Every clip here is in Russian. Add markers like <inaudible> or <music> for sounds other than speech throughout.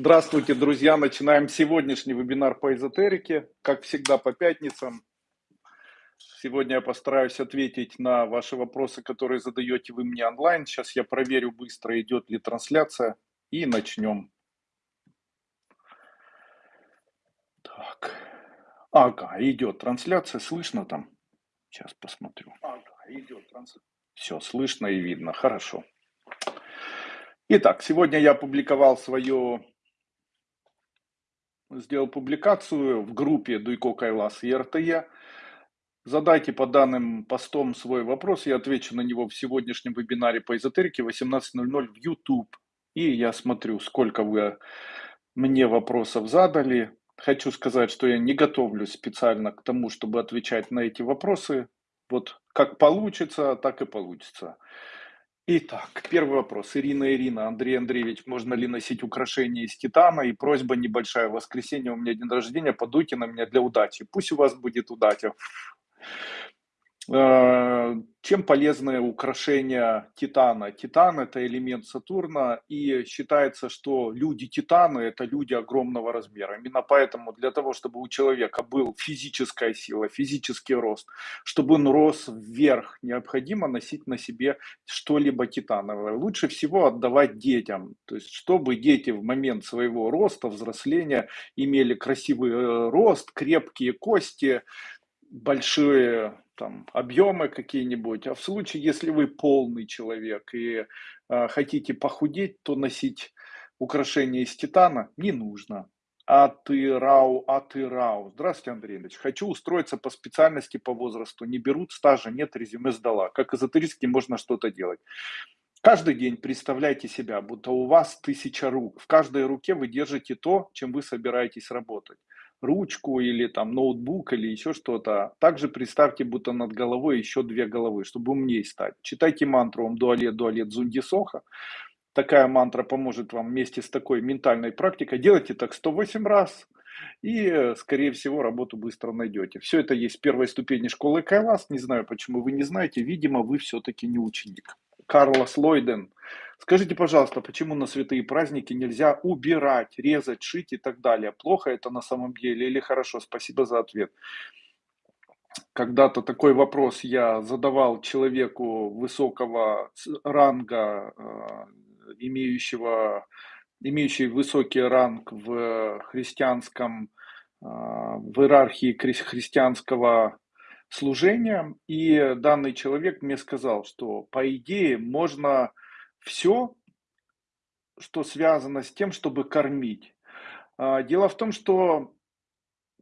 Здравствуйте, друзья! Начинаем сегодняшний вебинар по эзотерике. Как всегда, по пятницам. Сегодня я постараюсь ответить на ваши вопросы, которые задаете вы мне онлайн. Сейчас я проверю быстро, идет ли трансляция. И начнем. Так. Ага, идет трансляция. Слышно там? Сейчас посмотрю. Ага, идет трансляция. Все, слышно и видно. Хорошо. Итак, сегодня я опубликовал свое сделал публикацию в группе Дуйко Кайлас и РТЕ. Задайте по данным постом свой вопрос, я отвечу на него в сегодняшнем вебинаре по эзотерике 18.00 в YouTube. И я смотрю, сколько вы мне вопросов задали. Хочу сказать, что я не готовлюсь специально к тому, чтобы отвечать на эти вопросы. Вот как получится, так и получится. Итак, первый вопрос. Ирина, Ирина, Андрей Андреевич, можно ли носить украшения из титана? И просьба небольшая. В воскресенье у меня день рождения, подуйте на меня для удачи. Пусть у вас будет удача. Э, чем полезны украшения Титана? Титан – это элемент Сатурна, и считается, что люди Титаны – это люди огромного размера. Именно поэтому для того, чтобы у человека был физическая сила, физический рост, чтобы он рос вверх, необходимо носить на себе что-либо титановое. Лучше всего отдавать детям, то есть чтобы дети в момент своего роста, взросления имели красивый э, рост, крепкие кости, большие там, объемы какие-нибудь, а в случае, если вы полный человек и э, хотите похудеть, то носить украшения из титана не нужно. А ты рау, а ты рау. Здравствуйте, Андрей Ильич. Хочу устроиться по специальности по возрасту. Не берут стажа, нет, резюме сдала. Как эзотерически можно что-то делать. Каждый день представляйте себя, будто у вас тысяча рук. В каждой руке вы держите то, чем вы собираетесь работать ручку или там ноутбук или еще что-то. Также представьте, будто над головой еще две головы, чтобы умнее стать. Читайте мантру «Ом дуалет дуалет зунди соха». Такая мантра поможет вам вместе с такой ментальной практикой. Делайте так 108 раз, и, скорее всего, работу быстро найдете. Все это есть в первой ступени школы Кайлас. Не знаю, почему вы не знаете. Видимо, вы все-таки не ученик. Карлос Лойден. Скажите, пожалуйста, почему на святые праздники нельзя убирать, резать, шить и так далее? Плохо это на самом деле или хорошо? Спасибо за ответ. Когда-то такой вопрос я задавал человеку высокого ранга, э, имеющего, имеющий высокий ранг в христианском, э, в иерархии христианского служением, и данный человек мне сказал, что по идее можно все, что связано с тем, чтобы кормить. А, дело в том, что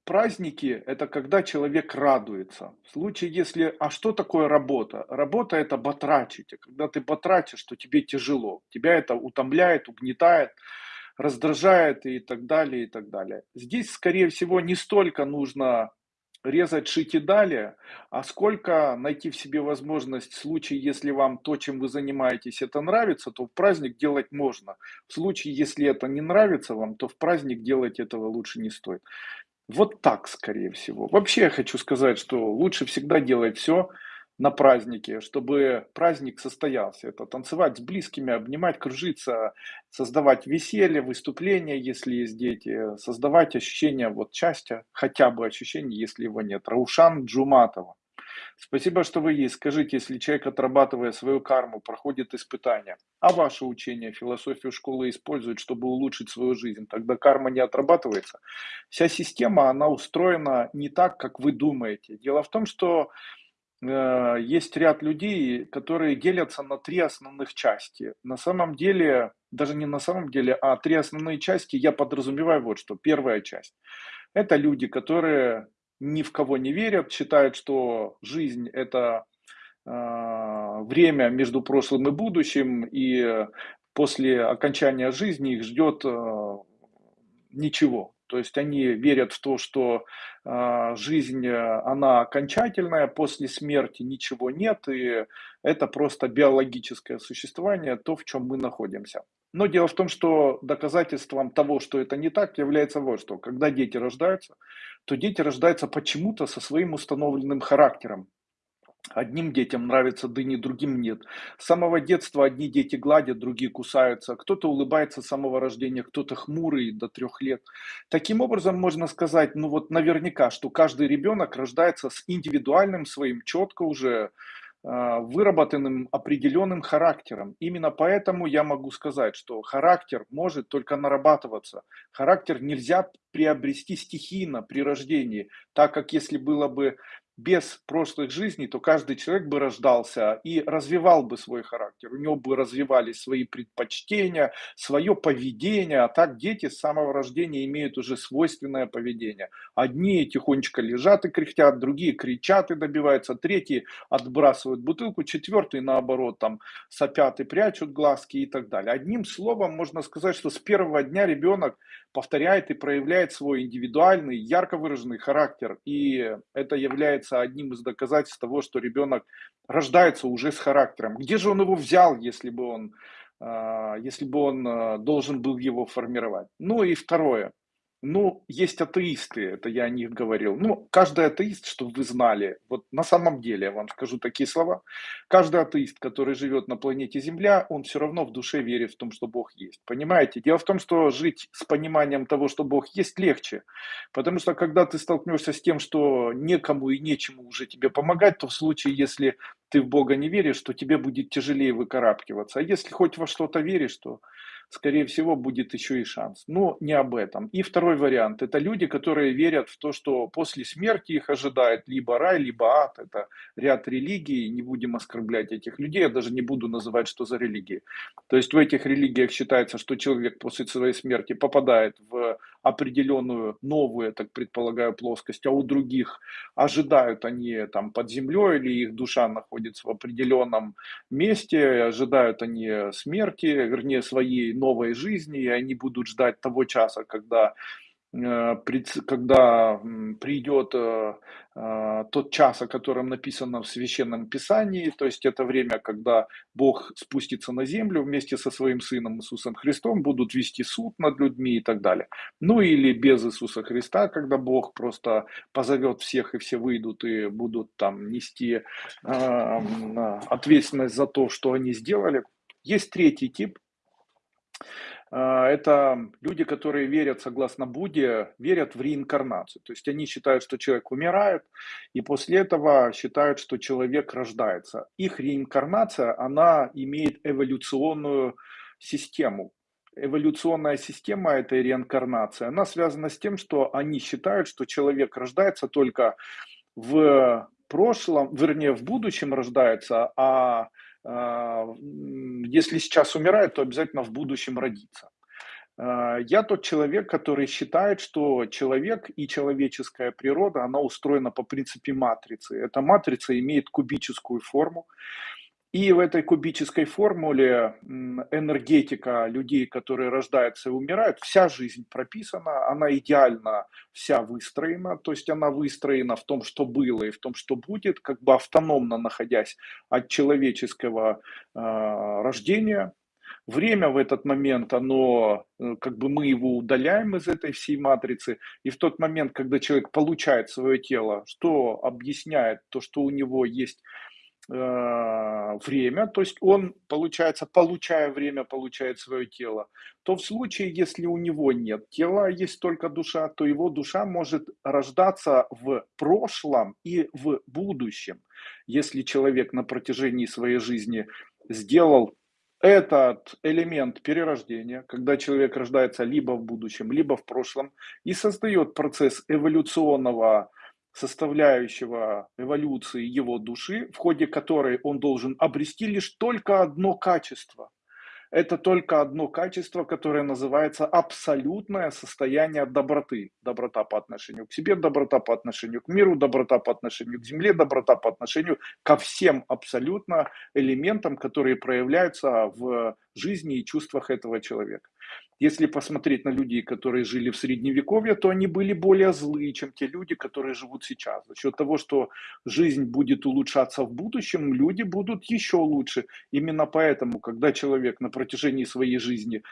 праздники – это когда человек радуется. В случае, если… А что такое работа? Работа – это батрачить. Когда ты батрачишь, то тебе тяжело. Тебя это утомляет, угнетает, раздражает и так далее, и так далее. Здесь, скорее всего, не столько нужно резать, шить и далее, а сколько найти в себе возможность в случае, если вам то, чем вы занимаетесь, это нравится, то в праздник делать можно. В случае, если это не нравится вам, то в праздник делать этого лучше не стоит. Вот так, скорее всего. Вообще я хочу сказать, что лучше всегда делать все, на празднике, чтобы праздник состоялся. Это танцевать с близкими, обнимать, кружиться, создавать веселье, выступления, если есть дети, создавать ощущение вот счастья, хотя бы ощущение, если его нет. Раушан Джуматова. Спасибо, что вы есть. Скажите, если человек, отрабатывая свою карму, проходит испытания, а ваше учение, философию школы использует, чтобы улучшить свою жизнь, тогда карма не отрабатывается. Вся система, она устроена не так, как вы думаете. Дело в том, что есть ряд людей, которые делятся на три основных части. На самом деле, даже не на самом деле, а три основные части я подразумеваю вот что. Первая часть – это люди, которые ни в кого не верят, считают, что жизнь – это э, время между прошлым и будущим, и после окончания жизни их ждет э, ничего. То есть они верят в то, что э, жизнь, э, она окончательная, после смерти ничего нет, и это просто биологическое существование, то, в чем мы находимся. Но дело в том, что доказательством того, что это не так, является вот что. Когда дети рождаются, то дети рождаются почему-то со своим установленным характером. Одним детям нравятся дыни, другим нет. С самого детства одни дети гладят, другие кусаются. Кто-то улыбается с самого рождения, кто-то хмурый до трех лет. Таким образом, можно сказать, ну вот наверняка, что каждый ребенок рождается с индивидуальным своим, четко уже а, выработанным определенным характером. Именно поэтому я могу сказать, что характер может только нарабатываться. Характер нельзя приобрести стихийно при рождении, так как если было бы без прошлых жизней, то каждый человек бы рождался и развивал бы свой характер. У него бы развивались свои предпочтения, свое поведение. А так дети с самого рождения имеют уже свойственное поведение. Одни тихонечко лежат и кряхтят, другие кричат и добиваются, третьи отбрасывают бутылку, четвертый наоборот там сопят и прячут глазки и так далее. Одним словом можно сказать, что с первого дня ребенок повторяет и проявляет свой индивидуальный, ярко выраженный характер. И это является одним из доказательств того, что ребенок рождается уже с характером. Где же он его взял, если бы он, а, если бы он а, должен был его формировать? Ну и второе. Ну, есть атеисты, это я о них говорил. Ну, каждый атеист, чтобы вы знали, вот на самом деле я вам скажу такие слова, каждый атеист, который живет на планете Земля, он все равно в душе верит в том, что Бог есть. Понимаете? Дело в том, что жить с пониманием того, что Бог есть, легче. Потому что когда ты столкнешься с тем, что некому и нечему уже тебе помогать, то в случае, если ты в Бога не веришь, то тебе будет тяжелее выкарабкиваться. А если хоть во что-то веришь, то скорее всего, будет еще и шанс. Но не об этом. И второй вариант. Это люди, которые верят в то, что после смерти их ожидает либо рай, либо ад. Это ряд религий. Не будем оскорблять этих людей. Я даже не буду называть, что за религии. То есть в этих религиях считается, что человек после своей смерти попадает в определенную новую, я так предполагаю, плоскость, а у других ожидают они там под землей или их душа находится в определенном месте, ожидают они смерти, вернее, своей новой жизни, и они будут ждать того часа, когда Э, когда придет э, э, тот час, о котором написано в Священном Писании, то есть это время, когда Бог спустится на землю вместе со своим Сыном Иисусом Христом, будут вести суд над людьми и так далее. Ну или без Иисуса Христа, когда Бог просто позовет всех и все выйдут и будут там нести ответственность за то, что они сделали. Есть третий тип, это люди, которые верят, согласно Будде, верят в реинкарнацию. То есть они считают, что человек умирает, и после этого считают, что человек рождается. Их реинкарнация, она имеет эволюционную систему. Эволюционная система этой реинкарнации, она связана с тем, что они считают, что человек рождается только в прошлом, вернее, в будущем рождается, а а, если сейчас умирает, то обязательно в будущем родится. А, я тот человек, который считает, что человек и человеческая природа, она устроена по принципе матрицы. Эта матрица имеет кубическую форму. И в этой кубической формуле энергетика людей, которые рождаются и умирают, вся жизнь прописана, она идеально вся выстроена, то есть она выстроена в том, что было и в том, что будет, как бы автономно находясь от человеческого э, рождения. Время в этот момент, оно, э, как бы мы его удаляем из этой всей матрицы, и в тот момент, когда человек получает свое тело, что объясняет то, что у него есть время, то есть он, получается, получая время, получает свое тело, то в случае, если у него нет тела, есть только душа, то его душа может рождаться в прошлом и в будущем. Если человек на протяжении своей жизни сделал этот элемент перерождения, когда человек рождается либо в будущем, либо в прошлом, и создает процесс эволюционного составляющего эволюции его души, в ходе которой он должен обрести лишь только одно качество. Это только одно качество, которое называется абсолютное состояние доброты. Доброта по отношению к себе, доброта по отношению к миру, доброта по отношению к земле, доброта по отношению ко всем абсолютно элементам, которые проявляются в жизни и чувствах этого человека. Если посмотреть на людей, которые жили в средневековье, то они были более злые, чем те люди, которые живут сейчас. За счет того, что жизнь будет улучшаться в будущем, люди будут еще лучше. Именно поэтому, когда человек на протяжении своей жизни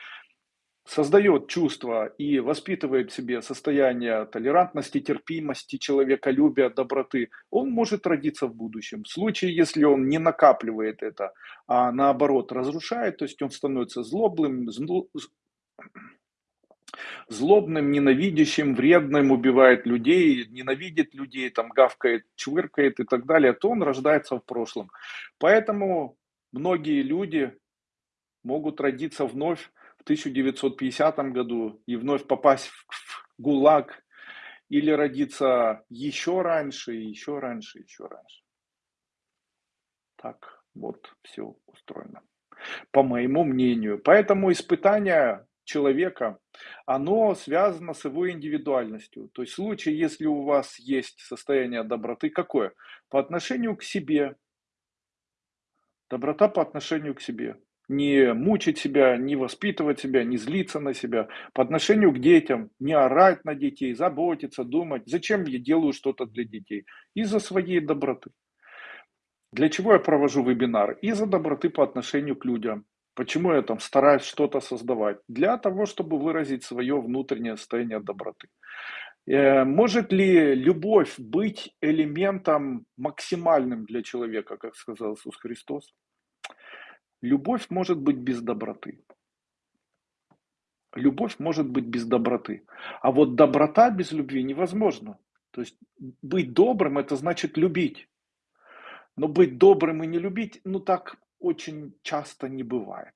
создает чувство и воспитывает в себе состояние толерантности, терпимости, человеколюбия, доброты, он может родиться в будущем. В случае, если он не накапливает это, а наоборот разрушает, то есть он становится злобным, злобным, ненавидящим, вредным, убивает людей, ненавидит людей, там гавкает, чвыркает и так далее, то он рождается в прошлом. Поэтому многие люди могут родиться вновь в 1950 году и вновь попасть в ГУЛАГ или родиться еще раньше, еще раньше, еще раньше. Так вот все устроено, по моему мнению. Поэтому испытания человека, оно связано с его индивидуальностью. То есть в случае, если у вас есть состояние доброты, какое? По отношению к себе. Доброта по отношению к себе. Не мучить себя, не воспитывать себя, не злиться на себя. По отношению к детям. Не орать на детей, заботиться, думать. Зачем я делаю что-то для детей? Из-за своей доброты. Для чего я провожу вебинар? Из-за доброты по отношению к людям. Почему я там стараюсь что-то создавать? Для того, чтобы выразить свое внутреннее состояние доброты. Э, может ли любовь быть элементом максимальным для человека, как сказал Иисус Христос? Любовь может быть без доброты. Любовь может быть без доброты. А вот доброта без любви невозможно. То есть быть добрым – это значит любить. Но быть добрым и не любить, ну так очень часто не бывает.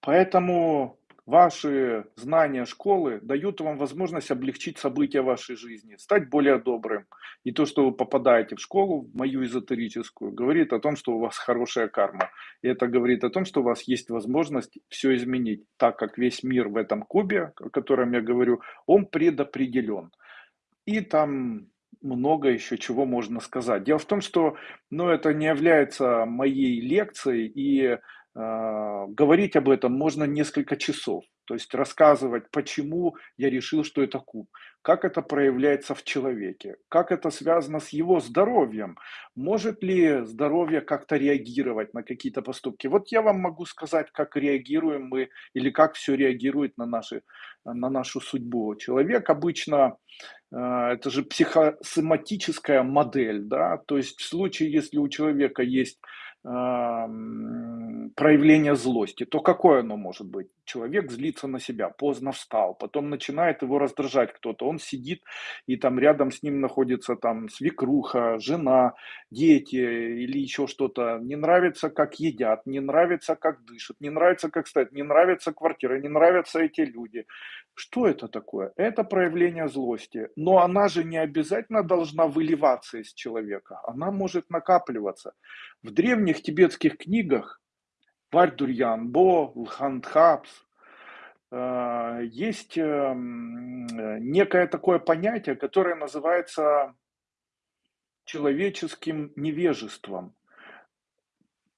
Поэтому ваши знания школы дают вам возможность облегчить события вашей жизни, стать более добрым. И то, что вы попадаете в школу, в мою эзотерическую, говорит о том, что у вас хорошая карма. И это говорит о том, что у вас есть возможность все изменить, так как весь мир в этом кубе, о котором я говорю, он предопределен. И там много еще чего можно сказать. Дело в том, что ну, это не является моей лекцией, и э, говорить об этом можно несколько часов. То есть рассказывать, почему я решил, что это куб, как это проявляется в человеке, как это связано с его здоровьем, может ли здоровье как-то реагировать на какие-то поступки. Вот я вам могу сказать, как реагируем мы или как все реагирует на, наши, на нашу судьбу. Человек обычно это же психосоматическая модель, да, то есть в случае, если у человека есть проявление злости, то какое оно может быть? Человек злится на себя, поздно встал, потом начинает его раздражать кто-то, он сидит, и там рядом с ним находится там свекруха, жена, дети или еще что-то, не нравится, как едят, не нравится, как дышат, не нравится, как стоят, не нравится квартира, не нравятся эти люди. Что это такое? Это проявление злости, но она же не обязательно должна выливаться из человека, она может накапливаться. В древних тибетских книгах Вардурьян, Бо, Лхандхапс, э, есть эм, некое такое понятие, которое называется человеческим невежеством.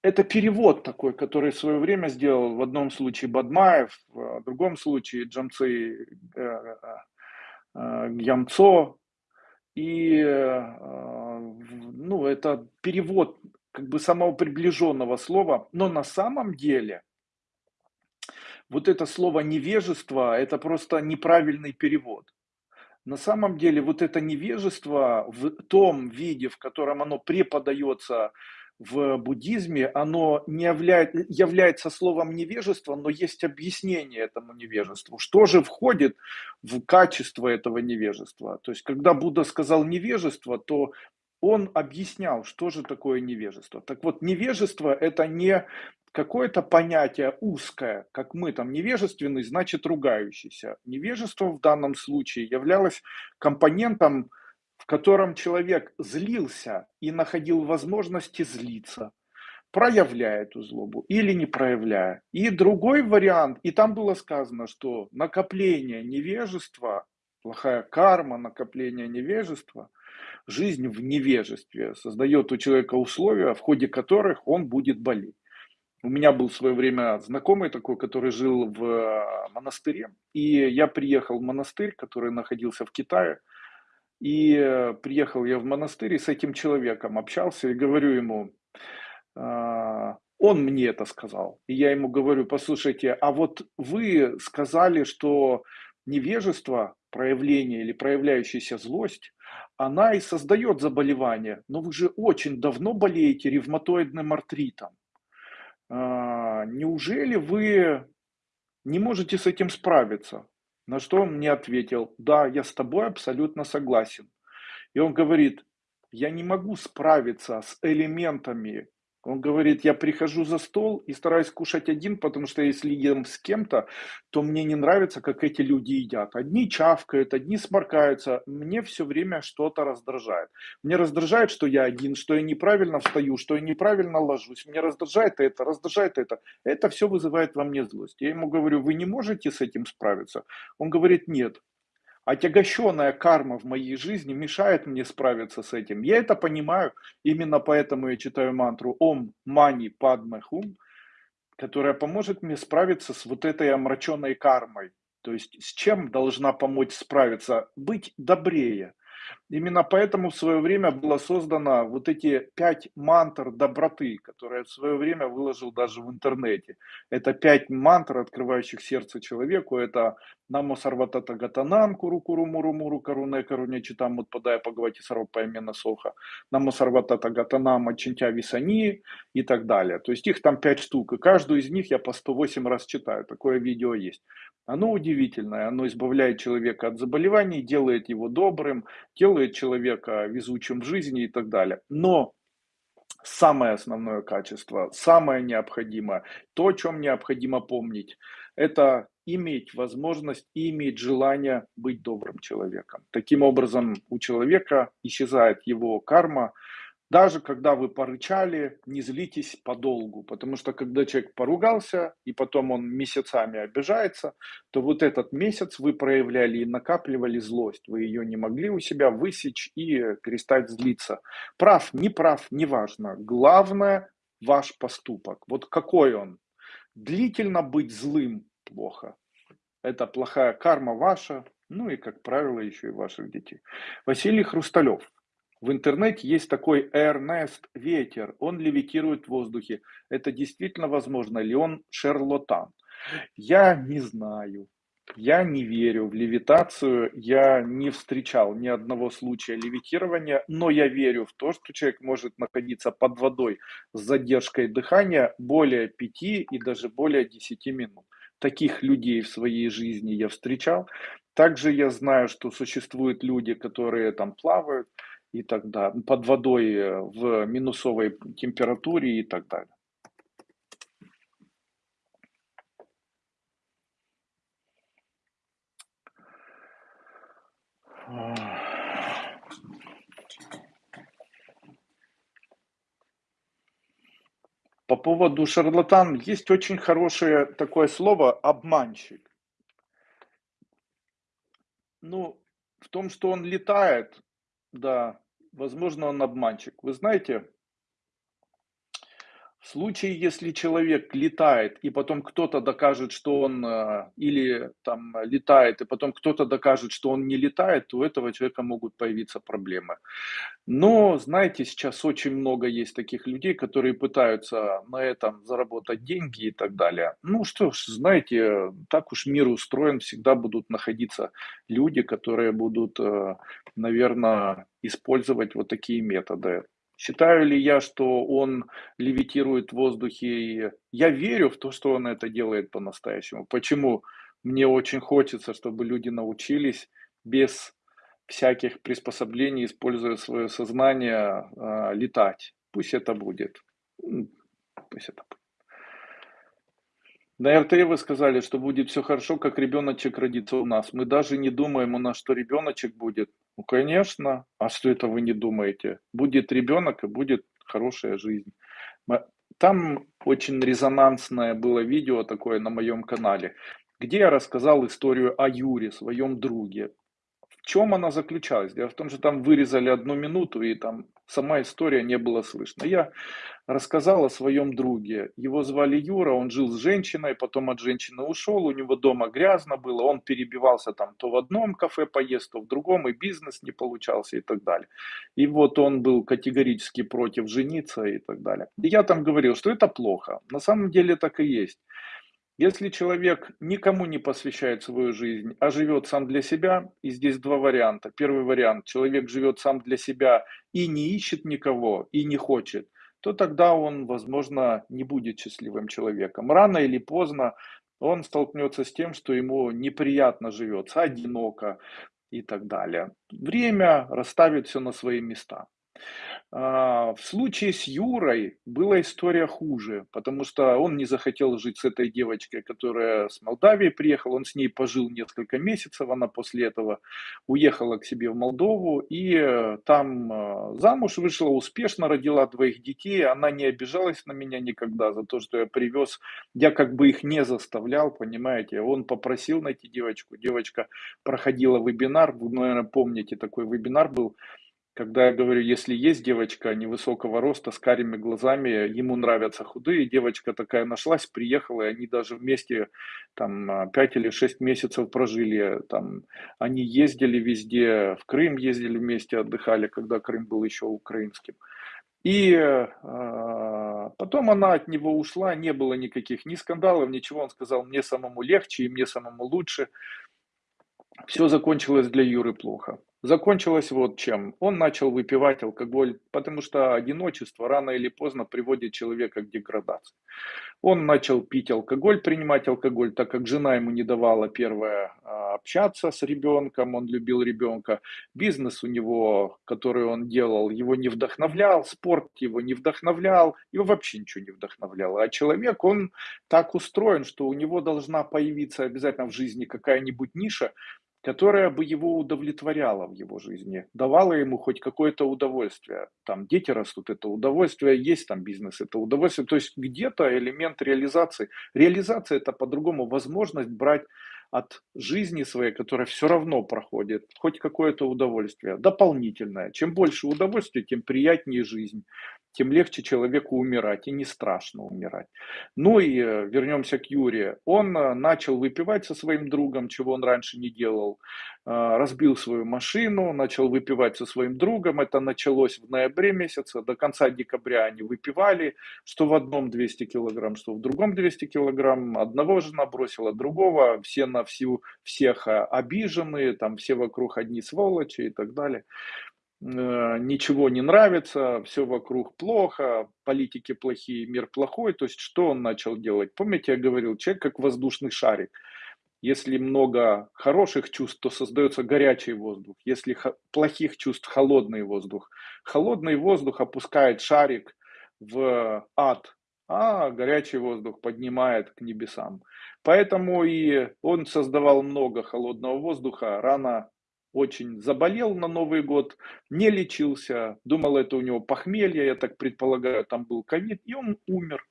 Это перевод такой, который в свое время сделал в одном случае Бадмаев, в другом случае Джамцы э, э, Гьямцо. И ну, это перевод как бы самого приближенного слова, но на самом деле вот это слово невежество, это просто неправильный перевод. На самом деле вот это невежество в том виде, в котором оно преподается в буддизме, оно не являет, является словом невежество, но есть объяснение этому невежеству. Что же входит в качество этого невежества? То есть, когда Будда сказал невежество, то он объяснял, что же такое невежество. Так вот, невежество – это не какое-то понятие узкое, как мы там невежественный, значит ругающийся. Невежество в данном случае являлось компонентом, в котором человек злился и находил возможности злиться, проявляя эту злобу или не проявляя. И другой вариант, и там было сказано, что накопление невежества, плохая карма, накопление невежества – жизнь в невежестве, создает у человека условия, в ходе которых он будет болеть. У меня был в свое время знакомый такой, который жил в э, монастыре. И я приехал в монастырь, который находился в Китае. И э, приехал я в монастырь и с этим человеком общался и говорю ему, «А, Он мне это сказал. И я ему говорю: "Послушайте, а вот вы сказали, что невежество, проявление или проявляющаяся злость, она и создает заболевание. Но вы же очень давно болеете ревматоидным артритом. А, неужели вы не можете с этим справиться?" На что он мне ответил: "Да, я с тобой абсолютно согласен". И он говорит: "Я не могу справиться с элементами". Он говорит: "Я прихожу за стол и стараюсь кушать один, потому что если ем с кем-то, то мне не нравится, как эти люди едят. Одни чавкают, одни сморкаются. Мне все время что-то раздражает. Мне раздражает, что я один, что я неправильно встаю, что я неправильно ложусь. Меня раздражает это, раздражает это. Это все вызывает во мне злость". Я ему говорю: "Вы не можете с этим справиться?" Он говорит: "Нет". Отягощенная карма в моей жизни мешает мне справиться с этим. Я это понимаю, именно поэтому я читаю мантру Ом Мани Падме Хум, которая поможет мне справиться с вот этой омраченной кармой. То есть с чем должна помочь справиться? Быть добрее. Именно поэтому в свое время было создано вот эти пять мантр доброты, которые в свое время выложил даже в интернете. Это пять мантр, открывающих сердце человеку. Это Намо Сарватата Гатанам, Куру Куру Муру Муру Каруне Каруне Читам Мутпадая Пагавати Сарвапаймена Соха, Намо Сарватата Гатанам Ачинтя Висани и так далее. То есть их там пять штук, и каждую из них я по 108 раз читаю. Такое видео есть. Оно удивительное, оно избавляет человека от заболеваний, делает его добрым, делает человека везучим в жизни и так далее. Но самое основное качество, самое необходимое, то, о чем необходимо помнить, это иметь возможность и иметь желание быть добрым человеком. Таким образом, у человека исчезает его карма, даже когда вы порычали, не злитесь подолгу, потому что когда человек поругался, и потом он месяцами обижается, то вот этот месяц вы проявляли и накапливали злость, вы ее не могли у себя высечь и перестать злиться. Прав, не прав, неважно. Главное ваш поступок. Вот какой он. Длительно быть злым плохо. Это плохая карма ваша, ну и, как правило, еще и ваших детей. Василий Хрусталев. В интернете есть такой Эрнест Ветер, он левитирует в воздухе. Это действительно возможно ли он шарлатан? Я не знаю. Я не верю в левитацию, я не встречал ни одного случая левитирования, но я верю в то, что человек может находиться под водой с задержкой дыхания более 5 и даже более 10 минут. Таких людей в своей жизни я встречал. Также я знаю, что существуют люди, которые там плавают, и так далее, под водой э, в минусовой температуре и так далее. По поводу шарлатан есть очень хорошее такое слово обманщик. Ну, в том, что он летает, да, возможно, он обманщик. Вы знаете, в случае, если человек летает, и потом кто-то докажет, что он э, или там летает, и потом кто-то докажет, что он не летает, то у этого человека могут появиться проблемы. Но, знаете, сейчас очень много есть таких людей, которые пытаются на этом заработать деньги и так далее. Ну что ж, знаете, так уж мир устроен, всегда будут находиться люди, которые будут, э, наверное, использовать вот такие методы. Считаю ли я, что он левитирует в воздухе? Я верю в то, что он это делает по-настоящему. Почему? Мне очень хочется, чтобы люди научились без всяких приспособлений, используя свое сознание, а, летать. Пусть это будет. Пусть это будет. На РТ вы сказали, что будет все хорошо, как ребеночек родится у нас. Мы даже не думаем у нас, что ребеночек будет. Ну, конечно. А что это вы не думаете? Будет ребенок и будет хорошая жизнь. Там очень резонансное было видео такое на моем канале, где я рассказал историю о Юре, своем друге. Чем она заключалась? Дело в том, что там вырезали одну минуту, и там сама история не было слышно. Я рассказал о своем друге. Его звали Юра, он жил с женщиной, потом от женщины ушел, у него дома грязно было, он перебивался там то в одном кафе поесть, то в другом, и бизнес не получался и так далее. И вот он был категорически против жениться и так далее. И я там говорил, что это плохо. На самом деле так и есть. Если человек никому не посвящает свою жизнь, а живет сам для себя, и здесь два варианта. Первый вариант, человек живет сам для себя и не ищет никого, и не хочет, то тогда он, возможно, не будет счастливым человеком. Рано или поздно он столкнется с тем, что ему неприятно живется, одиноко и так далее. Время расставит все на свои места. А, в случае с Юрой была история хуже, потому что он не захотел жить с этой девочкой, которая с Молдавии приехала. Он с ней пожил несколько месяцев, она после этого уехала к себе в Молдову и э, там э, замуж вышла, успешно родила двоих детей. Она не обижалась на меня никогда за то, что я привез. Я как бы их не заставлял, понимаете. Он попросил найти девочку. Девочка проходила вебинар, вы, наверное, помните, такой вебинар был когда я говорю, если есть девочка невысокого роста с карими глазами, ему нравятся худые, девочка такая нашлась, приехала, и они даже вместе там 5 или 6 месяцев прожили, там они ездили везде, в Крым ездили вместе, отдыхали, когда Крым был еще украинским. И э, потом она от него ушла, не было никаких ни скандалов, ничего. Он сказал, мне самому легче и мне самому лучше. Все закончилось для Юры плохо. Закончилось вот чем. Он начал выпивать алкоголь, потому что одиночество рано или поздно приводит человека к деградации. Он начал пить алкоголь, принимать алкоголь, так как жена ему не давала первое а, общаться с ребенком, он любил ребенка. Бизнес у него, который он делал, его не вдохновлял, спорт его не вдохновлял, его вообще ничего не вдохновляло. А человек, он так устроен, что у него должна появиться обязательно в жизни какая-нибудь ниша, которая бы его удовлетворяла в его жизни, давала ему хоть какое-то удовольствие. Там дети растут, это удовольствие, есть там бизнес, это удовольствие. То есть где-то элемент реализации. Реализация это по-другому возможность брать от жизни своей, которая все равно проходит, хоть какое-то удовольствие, дополнительное. Чем больше удовольствия, тем приятнее жизнь тем легче человеку умирать, и не страшно умирать. Ну и э, вернемся к Юре. Он э, начал выпивать со своим другом, чего он раньше не делал. Э, разбил свою машину, начал выпивать со своим другом. Это началось в ноябре месяце. До конца декабря они выпивали, что в одном 200 килограмм, что в другом 200 килограмм. Одного жена бросила, другого. Все на всю, всех обиженные, там все вокруг одни сволочи и так далее. Э, ничего не нравится, все вокруг плохо, политики плохие, мир плохой. То есть что он начал делать? Помните, я говорил, человек как воздушный шарик. Если много хороших чувств, то создается горячий воздух. Если плохих чувств, холодный воздух. Холодный воздух опускает шарик в ад, а горячий воздух поднимает к небесам. Поэтому и он создавал много холодного воздуха. Рано очень заболел на Новый год, не лечился, думал, это у него похмелье, я так предполагаю, там был ковид, и он умер.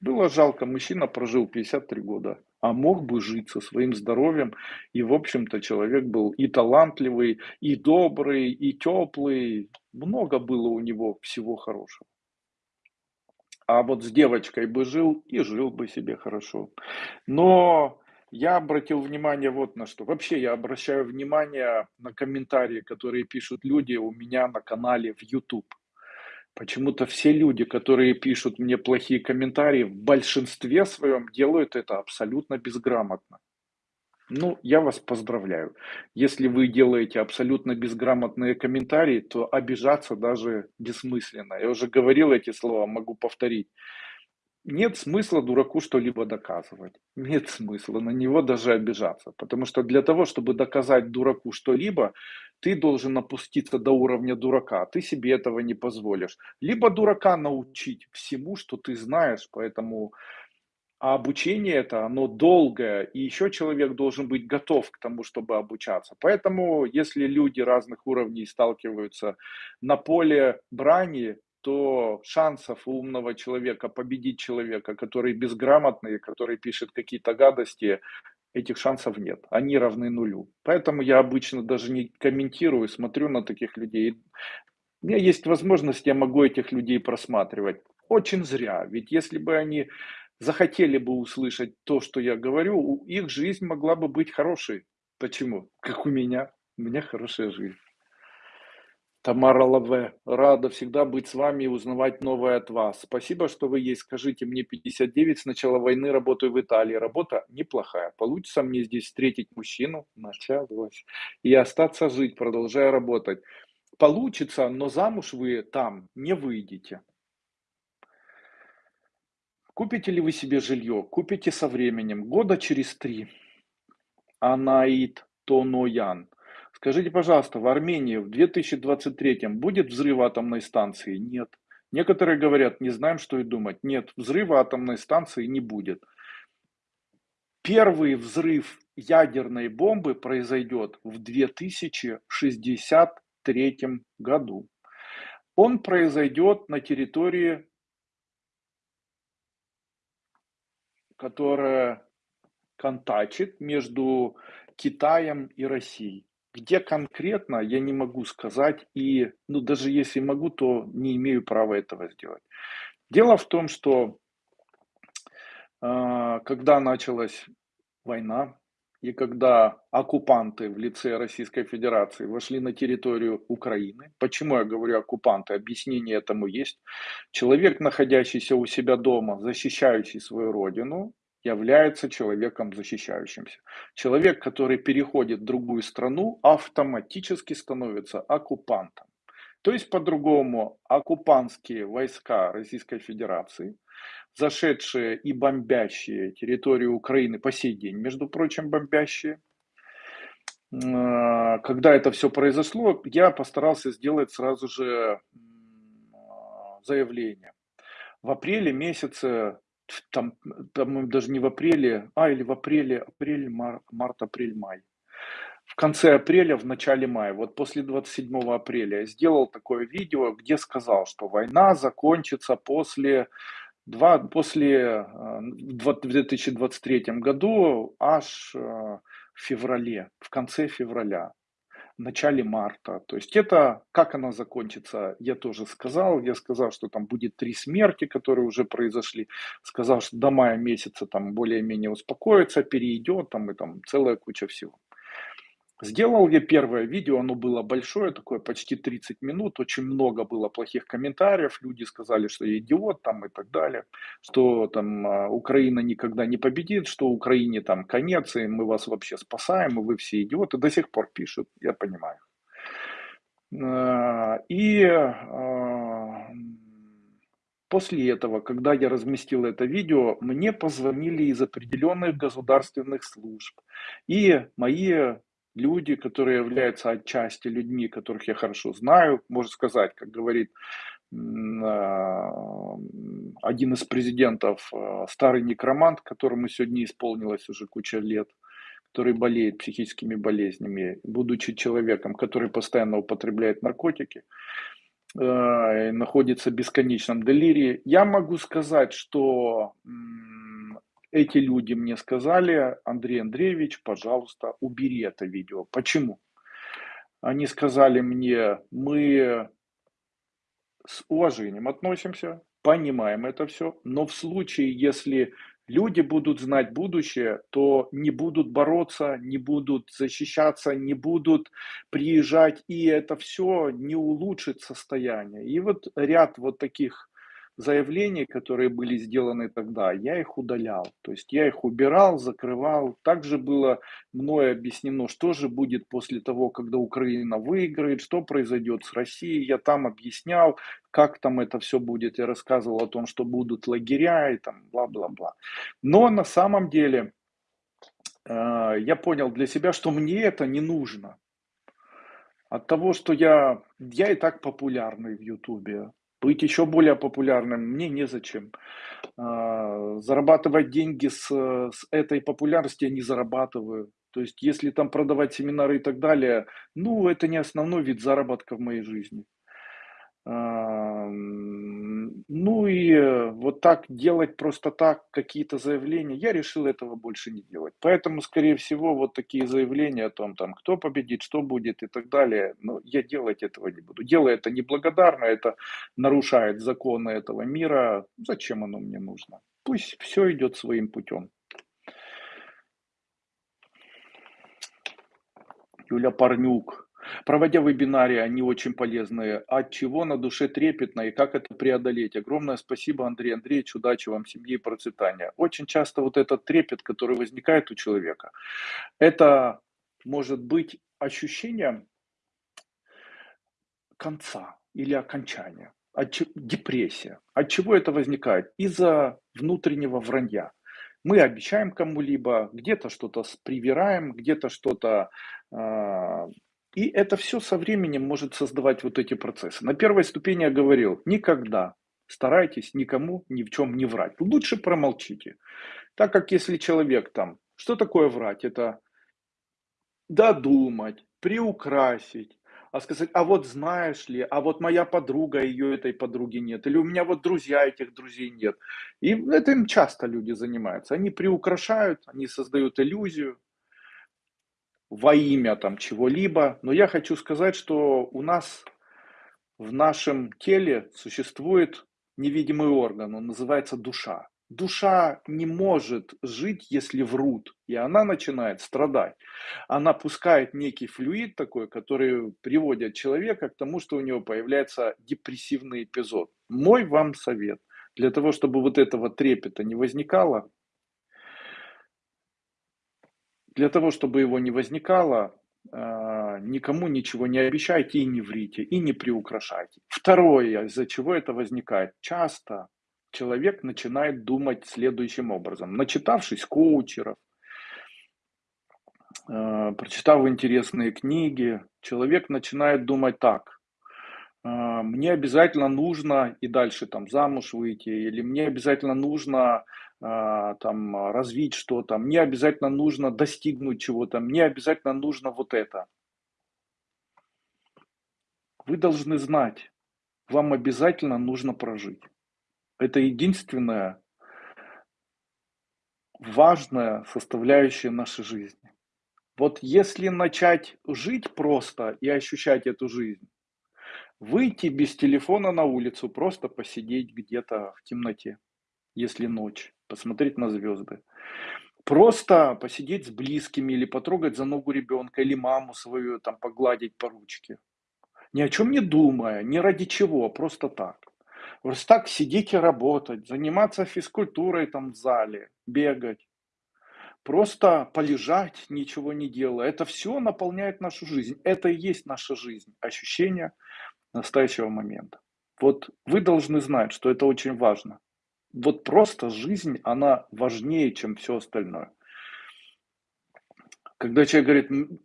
Было жалко, мужчина прожил 53 года, а мог бы жить со своим здоровьем. И, в общем-то, человек был и талантливый, и добрый, и теплый. Много было у него всего хорошего. А вот с девочкой бы жил и жил бы себе хорошо. Но я обратил внимание вот на что. Вообще я обращаю внимание на комментарии, которые пишут люди у меня на канале в YouTube. Почему-то все люди, которые пишут мне плохие комментарии, в большинстве своем делают это абсолютно безграмотно. Ну, я вас поздравляю. Если вы делаете абсолютно безграмотные комментарии, то обижаться даже бессмысленно. Я уже говорил эти слова, могу повторить. Нет смысла дураку что-либо доказывать. Нет смысла на него даже обижаться. Потому что для того, чтобы доказать дураку что-либо, ты должен опуститься до уровня дурака. Ты себе этого не позволишь. Либо дурака научить всему, что ты знаешь, поэтому а обучение это, оно долгое, и еще человек должен быть готов к тому, чтобы обучаться. Поэтому, если люди разных уровней сталкиваются на поле брани, то шансов у умного человека победить человека, который безграмотный, который пишет какие-то гадости, этих шансов нет. Они равны нулю. Поэтому я обычно даже не комментирую, смотрю на таких людей. У меня есть возможность, я могу этих людей просматривать. Очень зря. Ведь если бы они захотели бы услышать то, что я говорю, их жизнь могла бы быть хорошей. Почему? Как у меня. У меня хорошая жизнь. Тамара Лаве, рада всегда быть с вами и узнавать новое от вас. Спасибо, что вы есть. Скажите, мне 59, с начала войны работаю в Италии. Работа неплохая. Получится мне здесь встретить мужчину? Началось. И остаться жить, продолжая работать. Получится, но замуж вы там не выйдете. Купите ли вы себе жилье? Купите со временем, года через три. Анаит Тоноян. Скажите, пожалуйста, в Армении в 2023 будет взрыв атомной станции? Нет. Некоторые говорят, не знаем, что и думать. Нет, взрыва атомной станции не будет. Первый взрыв ядерной бомбы произойдет в 2063 году. Он произойдет на территории, которая контачит между Китаем и Россией. Где конкретно, я не могу сказать, и ну, даже если могу, то не имею права этого сделать. Дело в том, что э, когда началась война, и когда оккупанты в лице Российской Федерации вошли на территорию Украины, почему я говорю оккупанты, объяснение этому есть. Человек, находящийся у себя дома, защищающий свою родину, является человеком защищающимся. Человек, который переходит в другую страну, автоматически становится оккупантом. То есть, по-другому, оккупантские войска Российской Федерации, зашедшие и бомбящие территорию Украины по сей день, между прочим, бомбящие, а, когда это все произошло, я постарался сделать сразу же заявление. В апреле месяце там, по-моему, даже не в апреле, а или в апреле, апрель, мар, март, апрель, май. В конце апреля, в начале мая, вот после 27 апреля я сделал такое видео, где сказал, что война закончится после, два, после э, в 2023 году аж э, в феврале, в конце февраля начале марта. То есть это, как она закончится, я тоже сказал. Я сказал, что там будет три смерти, которые уже произошли. Сказал, что до мая месяца там более-менее успокоится, перейдет там и там целая куча всего. Сделал я первое видео, оно было большое, такое почти 30 минут, очень много было плохих комментариев, люди сказали, что я идиот там и так далее, что там а, Украина никогда не победит, что Украине там конец, и мы вас вообще спасаем, и вы все идиоты, до сих пор пишут, я понимаю. А, и а, после этого, когда я разместил это видео, мне позвонили из определенных государственных служб, и мои люди, которые являются отчасти людьми, которых я хорошо знаю, можно сказать, как говорит а, один из президентов, а, старый некромант, которому сегодня исполнилось уже куча лет, который болеет психическими болезнями, будучи человеком, который постоянно употребляет наркотики, а, находится в бесконечном делирии. Я могу сказать, что эти люди мне сказали, Андрей Андреевич, пожалуйста, убери это видео. Почему? Они сказали мне, мы с уважением относимся, понимаем это все, но в случае, если люди будут знать будущее, то не будут бороться, не будут защищаться, не будут приезжать, и это все не улучшит состояние. И вот ряд вот таких заявления, которые были сделаны тогда, я их удалял. То есть я их убирал, закрывал. Также было мною объяснено, что же будет после того, когда Украина выиграет, что произойдет с Россией. Я там объяснял, как там это все будет. Я рассказывал о том, что будут лагеря и там бла-бла-бла. Но на самом деле э, я понял для себя, что мне это не нужно. От того, что я, я и так популярный в Ютубе, быть еще более популярным мне незачем. А, зарабатывать деньги с, с этой популярности я не зарабатываю. То есть, если там продавать семинары и так далее, ну, это не основной вид заработка в моей жизни. Ну и, э, вот так делать просто так какие-то заявления, я решил этого больше не делать. Поэтому, скорее всего, вот такие заявления о том, там, кто победит, что будет и так далее, ну, я делать этого не буду. Дело это неблагодарно, это нарушает законы этого мира. Зачем оно мне нужно? Пусть все идет своим путем. Юля Парнюк. Проводя вебинары, они очень полезные. От чего на душе трепетно и как это преодолеть? Огромное спасибо, Андрей Андреевич. Удачи вам, семье и процветания. Очень часто вот этот трепет, который возникает у человека, это может быть ощущение конца или окончания, депрессия. От чего это возникает? Из-за внутреннего вранья. Мы обещаем кому-либо, где-то что-то привираем, где-то что-то э, и это все со временем может создавать вот эти процессы. На первой ступени я говорил, никогда старайтесь никому ни в чем не врать. Лучше промолчите. Так как если человек там, что такое врать? Это додумать, приукрасить, а сказать, а вот знаешь ли, а вот моя подруга, ее этой подруги нет, или у меня вот друзья, этих друзей нет. И этим часто люди занимаются. Они приукрашают, они создают иллюзию, во имя там чего-либо. Но я хочу сказать, что у нас в нашем теле существует невидимый орган, он называется душа. Душа не может жить, если врут, и она начинает страдать. Она пускает некий флюид такой, который приводит человека к тому, что у него появляется депрессивный эпизод. Мой вам совет. Для того, чтобы вот этого трепета не возникало, для того, чтобы его не возникало, а, никому ничего не обещайте и не врите, и не приукрашайте. Второе, из-за чего это возникает. Часто человек начинает думать следующим образом. Начитавшись коучеров, а, прочитав интересные книги, человек начинает думать так. А, мне обязательно нужно и дальше там замуж выйти, или мне обязательно нужно там развить что-то, мне обязательно нужно достигнуть чего-то, мне обязательно нужно вот это. Вы должны знать, вам обязательно нужно прожить. Это единственная важная составляющая нашей жизни. Вот если начать жить просто и ощущать эту жизнь, Выйти без телефона на улицу, просто посидеть где-то в темноте, если ночь, посмотреть на звезды. Просто посидеть с близкими или потрогать за ногу ребенка или маму свою, там погладить по ручке. Ни о чем не думая, ни ради чего, просто так. Просто так сидеть и работать, заниматься физкультурой там в зале, бегать. Просто полежать, ничего не делая. Это все наполняет нашу жизнь. Это и есть наша жизнь. Ощущение настоящего момента. Вот вы должны знать, что это очень важно. Вот просто жизнь, она важнее, чем все остальное. Когда человек говорит,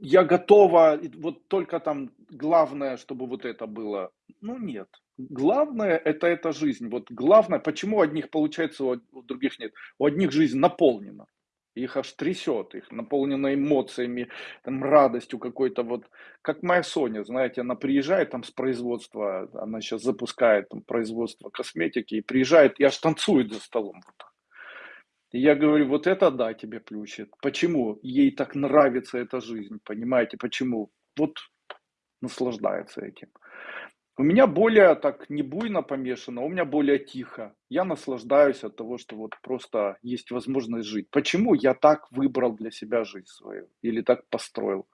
я готова, вот только там главное, чтобы вот это было. Ну нет. Главное это эта жизнь. Вот главное, почему у одних получается, у других нет. У одних жизнь наполнена их аж трясет, их наполнено эмоциями, там, радостью какой-то, вот, как моя Соня, знаете, она приезжает там с производства, она сейчас запускает там производство косметики, и приезжает и аж танцует за столом. Вот И я говорю, вот это да, тебе плющит. Почему? Ей так нравится эта жизнь, понимаете, почему? Вот наслаждается этим. У меня более так не буйно помешано, у меня более тихо. Я наслаждаюсь от того, что вот просто есть возможность жить. Почему я так выбрал для себя жизнь свою или так построил?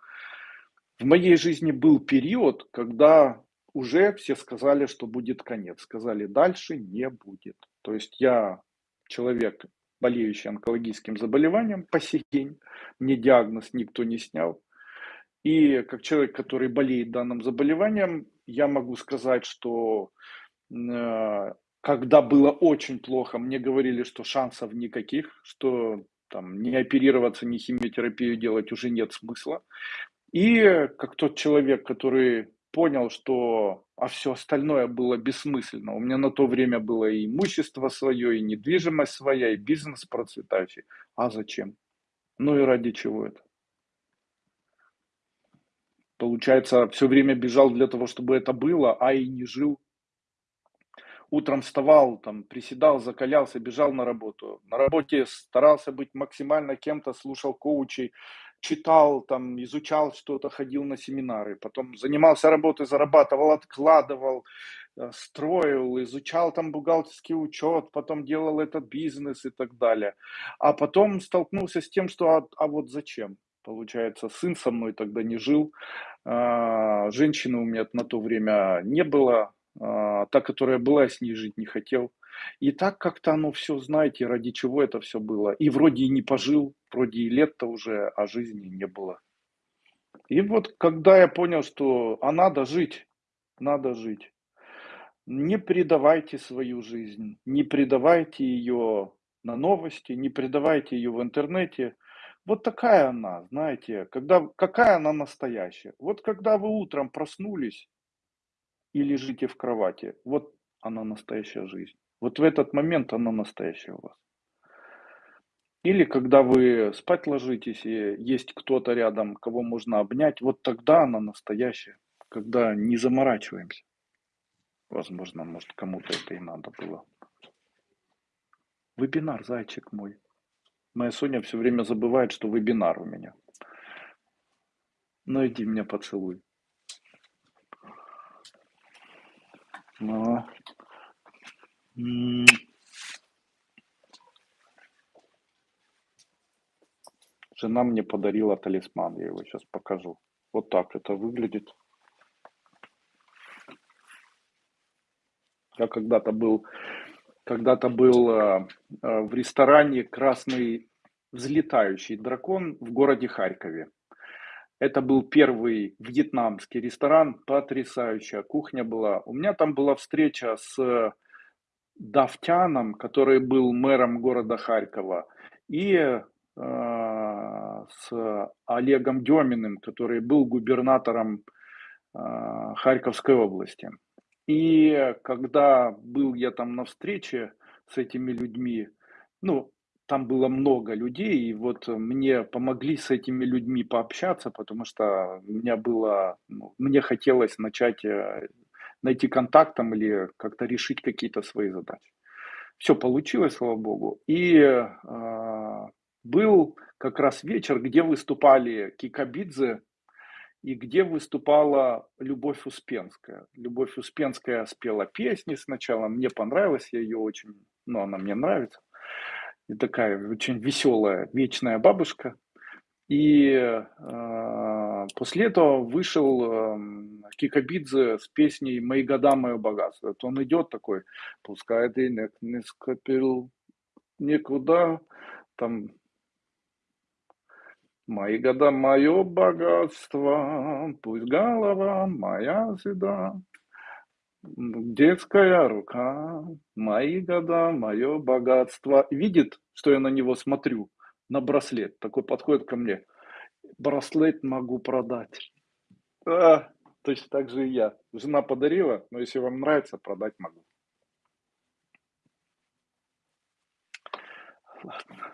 В моей жизни был период, когда уже все сказали, что будет конец. Сказали, дальше не будет. То есть я человек, болеющий онкологическим заболеванием по сей день. Мне диагноз никто не снял. И как человек, который болеет данным заболеванием, я могу сказать, что э, когда было очень плохо, мне говорили, что шансов никаких, что там не оперироваться, не химиотерапию делать уже нет смысла. И как тот человек, который понял, что а все остальное было бессмысленно. У меня на то время было и имущество свое, и недвижимость своя, и бизнес процветающий. А зачем? Ну и ради чего это? Получается, все время бежал для того, чтобы это было, а и не жил. утром вставал, там, приседал, закалялся, бежал на работу. На работе старался быть максимально кем-то, слушал коучей, читал, там, изучал что-то, ходил на семинары. Потом занимался работой, зарабатывал, откладывал, э, строил, изучал там бухгалтерский учет, потом делал этот бизнес и так далее. А потом столкнулся с тем, что а, а вот зачем? Получается, сын со мной тогда не жил, а, женщины у меня на то время не было, а, та, которая была, с ней жить не хотел. И так как-то оно все, знаете, ради чего это все было. И вроде и не пожил, вроде и лет-то уже, а жизни не было. И вот когда я понял, что а надо жить, надо жить. Не предавайте свою жизнь, не предавайте ее на новости, не предавайте ее в интернете. Вот такая она, знаете, когда, какая она настоящая. Вот когда вы утром проснулись и лежите в кровати, вот она настоящая жизнь. Вот в этот момент она настоящая у вас. Или когда вы спать ложитесь и есть кто-то рядом, кого можно обнять, вот тогда она настоящая, когда не заморачиваемся. Возможно, может кому-то это и надо было. Вебинар, зайчик мой. Моя Соня все время забывает, что вебинар у меня. Ну иди меня поцелуй. Ну. Жена мне подарила талисман, я его сейчас покажу. Вот так это выглядит. Я когда-то был, когда-то был э, э, в ресторане «Красный взлетающий дракон» в городе Харькове. Это был первый вьетнамский ресторан, потрясающая кухня была. У меня там была встреча с Давтяном, который был мэром города Харькова, и э, с Олегом Деминым, который был губернатором э, Харьковской области. И когда был я там на встрече с этими людьми, ну, там было много людей, и вот мне помогли с этими людьми пообщаться, потому что у меня было, ну, мне хотелось начать э, найти контакт там или как-то решить какие-то свои задачи. Все получилось, слава богу. И э, был как раз вечер, где выступали Кикабидзе и где выступала Любовь Успенская. Любовь Успенская спела песни сначала, мне понравилось, я ее очень, ну, она мне нравится и такая очень веселая, вечная бабушка. И э, после этого вышел э, Кикабидзе с песней «Мои года, мое богатство». Это он идет такой, пускай денег не скопил никуда, там Мои года, мое богатство, пусть голова моя седа, Детская рука, мои года, мое богатство. Видит, что я на него смотрю, на браслет. Такой подходит ко мне. Браслет могу продать. А, точно так же и я. Жена подарила, но если вам нравится, продать могу. Ладно.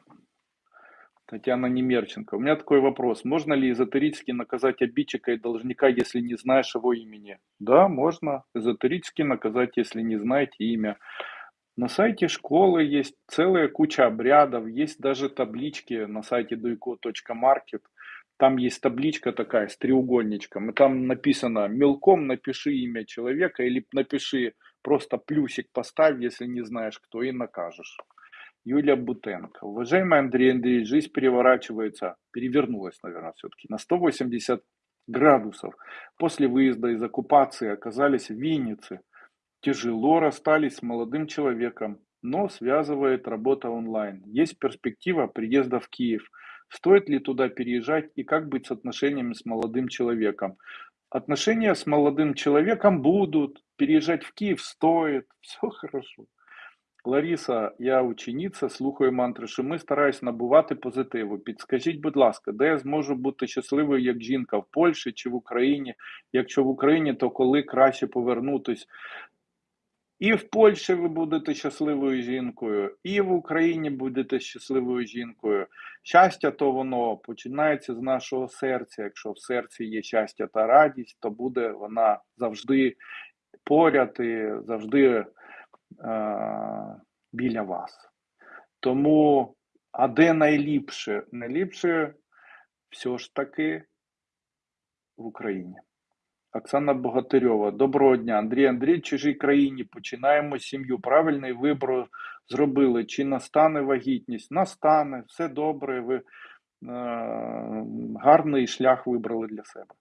Татьяна Немерченко. У меня такой вопрос. Можно ли эзотерически наказать обидчика и должника, если не знаешь его имени? Да, можно эзотерически наказать, если не знаете имя. На сайте школы есть целая куча обрядов, есть даже таблички на сайте duiko.market. Там есть табличка такая с треугольничком, и там написано мелком напиши имя человека или напиши просто плюсик поставь, если не знаешь кто, и накажешь. Юлия Бутенко. Уважаемый Андрей Андреевич, жизнь переворачивается, перевернулась, наверное, все-таки на 180 градусов. После выезда из оккупации оказались в Виннице. Тяжело расстались с молодым человеком, но связывает работа онлайн. Есть перспектива приезда в Киев. Стоит ли туда переезжать и как быть с отношениями с молодым человеком? Отношения с молодым человеком будут, переезжать в Киев стоит, все хорошо. Лариса, я учениця, слухаю мантри Шими, стараюсь набувати позитиву. Підскажіть, будь ласка, де я зможу бути щасливою як жінка в Польщі чи в Україні? Якщо в Україні, то коли краще повернутись? І в Польщі ви будете щасливою жінкою, і в Україні будете щасливою жінкою. Щастя, то воно починається з нашого серця. Якщо в серці є щастя та радість, то буде вона завжди поряд і завжди біля вас. Тому, а де найліпше? Найліпше все ж таки в Україні. Оксана Богатирьова. Доброго дня. Андрій Андрій, в чужій країні. Починаємо сім'ю. Правильний вибор зробили. Чи настане вагітність? Настане, все добре. Ви е, гарний шлях вибрали для себе.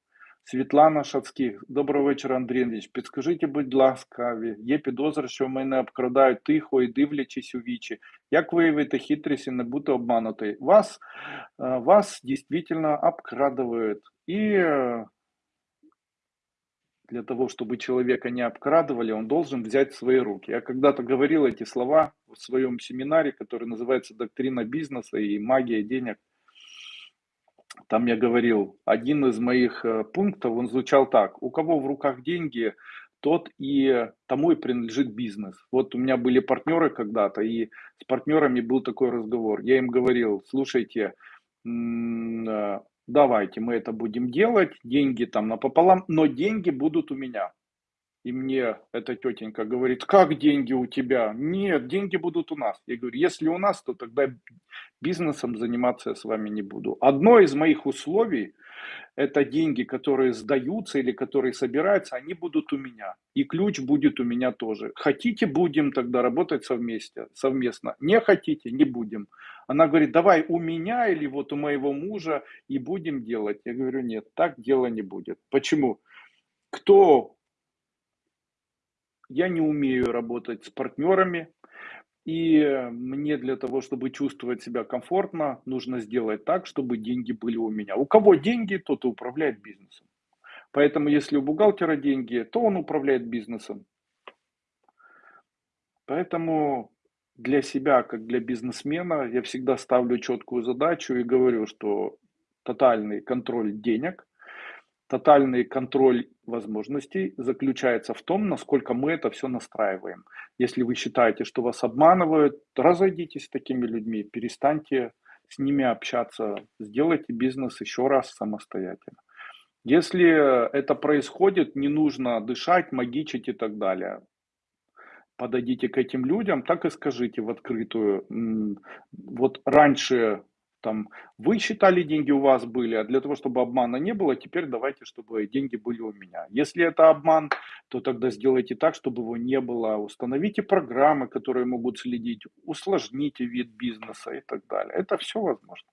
Світлана Шацьких. Доброго вечора, Андрій Андрійович. Підскажіть, будь ласка, є підозра, що мене обкрадають тихо і дивлячись у вічі. Як виявити хитрість і не бути обманутий? Вас, е, вас дійсно обкрадывают. І е, для того, чтобы человека не обкрадывали, он должен взять в свои руки. Я когда-то говорил эти слова в своем семинаре, который называется «Доктрина бизнеса и магия денег». Там я говорил, один из моих э, пунктов, он звучал так. У кого в руках деньги, тот и тому и принадлежит бизнес. Вот у меня были партнеры когда-то, и с партнерами был такой разговор. Я им говорил, слушайте, э, давайте мы это будем делать, деньги там напополам, но деньги будут у меня. И мне эта тетенька говорит, как деньги у тебя? Нет, деньги будут у нас. Я говорю, если у нас, то тогда бизнесом заниматься я с вами не буду. Одно из моих условий, это деньги, которые сдаются или которые собираются, они будут у меня. И ключ будет у меня тоже. Хотите, будем тогда работать совместе, совместно. Не хотите, не будем. Она говорит, давай у меня или вот у моего мужа и будем делать. Я говорю, нет, так дело не будет. Почему? Кто я не умею работать с партнерами, и мне для того, чтобы чувствовать себя комфортно, нужно сделать так, чтобы деньги были у меня. У кого деньги, тот и управляет бизнесом. Поэтому если у бухгалтера деньги, то он управляет бизнесом. Поэтому для себя, как для бизнесмена, я всегда ставлю четкую задачу и говорю, что тотальный контроль денег Тотальный контроль возможностей заключается в том, насколько мы это все настраиваем. Если вы считаете, что вас обманывают, разойдитесь с такими людьми, перестаньте с ними общаться, сделайте бизнес еще раз самостоятельно. Если это происходит, не нужно дышать, магичить и так далее. Подойдите к этим людям, так и скажите в открытую. Вот раньше там вы считали деньги у вас были, а для того, чтобы обмана не было, теперь давайте, чтобы деньги были у меня. Если это обман, то тогда сделайте так, чтобы его не было. Установите программы, которые могут следить, усложните вид бизнеса и так далее. Это все возможно.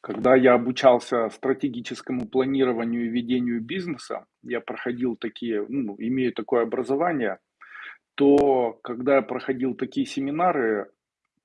Когда я обучался стратегическому планированию и ведению бизнеса, я проходил такие, ну, имею такое образование, то когда я проходил такие семинары,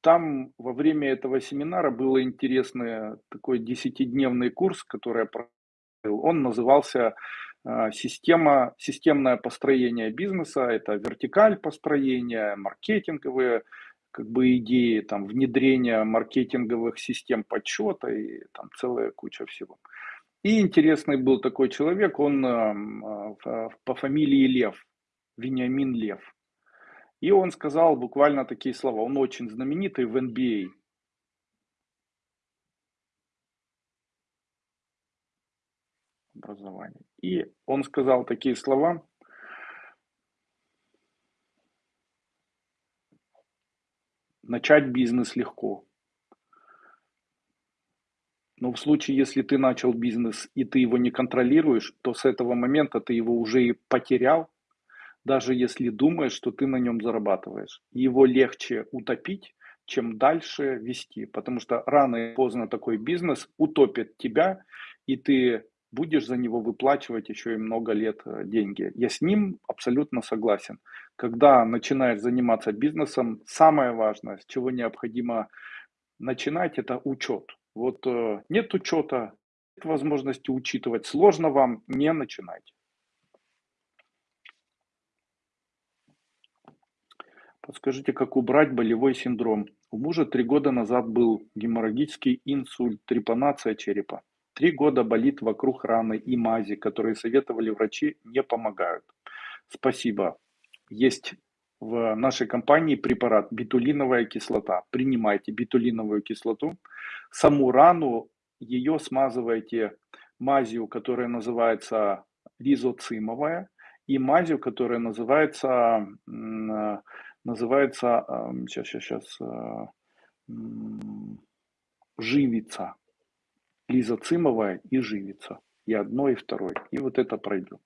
там во время этого семинара был интересный такой десятидневный курс, который я проходил. Он назывался а, система, системное построение бизнеса, это вертикаль построения, маркетинговые как бы идеи, там, внедрение маркетинговых систем подсчета и там целая куча всего. И интересный был такой человек, он э, по фамилии Лев, Вениамин Лев. И он сказал буквально такие слова. Он очень знаменитый в NBA. Образование. И он сказал такие слова. Начать бизнес легко. Но в случае, если ты начал бизнес и ты его не контролируешь, то с этого момента ты его уже и потерял, даже если думаешь, что ты на нем зарабатываешь. Его легче утопить, чем дальше вести, потому что рано или поздно такой бизнес утопит тебя, и ты будешь за него выплачивать еще и много лет э, деньги. Я с ним абсолютно согласен. Когда начинаешь заниматься бизнесом, самое важное, с чего необходимо начинать, это учет. Вот э, нет учета, нет возможности учитывать, сложно вам, не начинайте. Подскажите, как убрать болевой синдром? У мужа три года назад был геморрагический инсульт, трепанация черепа. Три года болит вокруг раны и мази, которые советовали врачи, не помогают. Спасибо. Есть в нашей компании препарат битулиновая кислота. Принимайте битулиновую кислоту. Саму рану, ее смазывайте мазью, которая называется ризоцимовая и мазью, которая называется, называется, сейчас, сейчас, сейчас, живица. Лизоцимовая и живица. И одно, и второе. И вот это пройдет.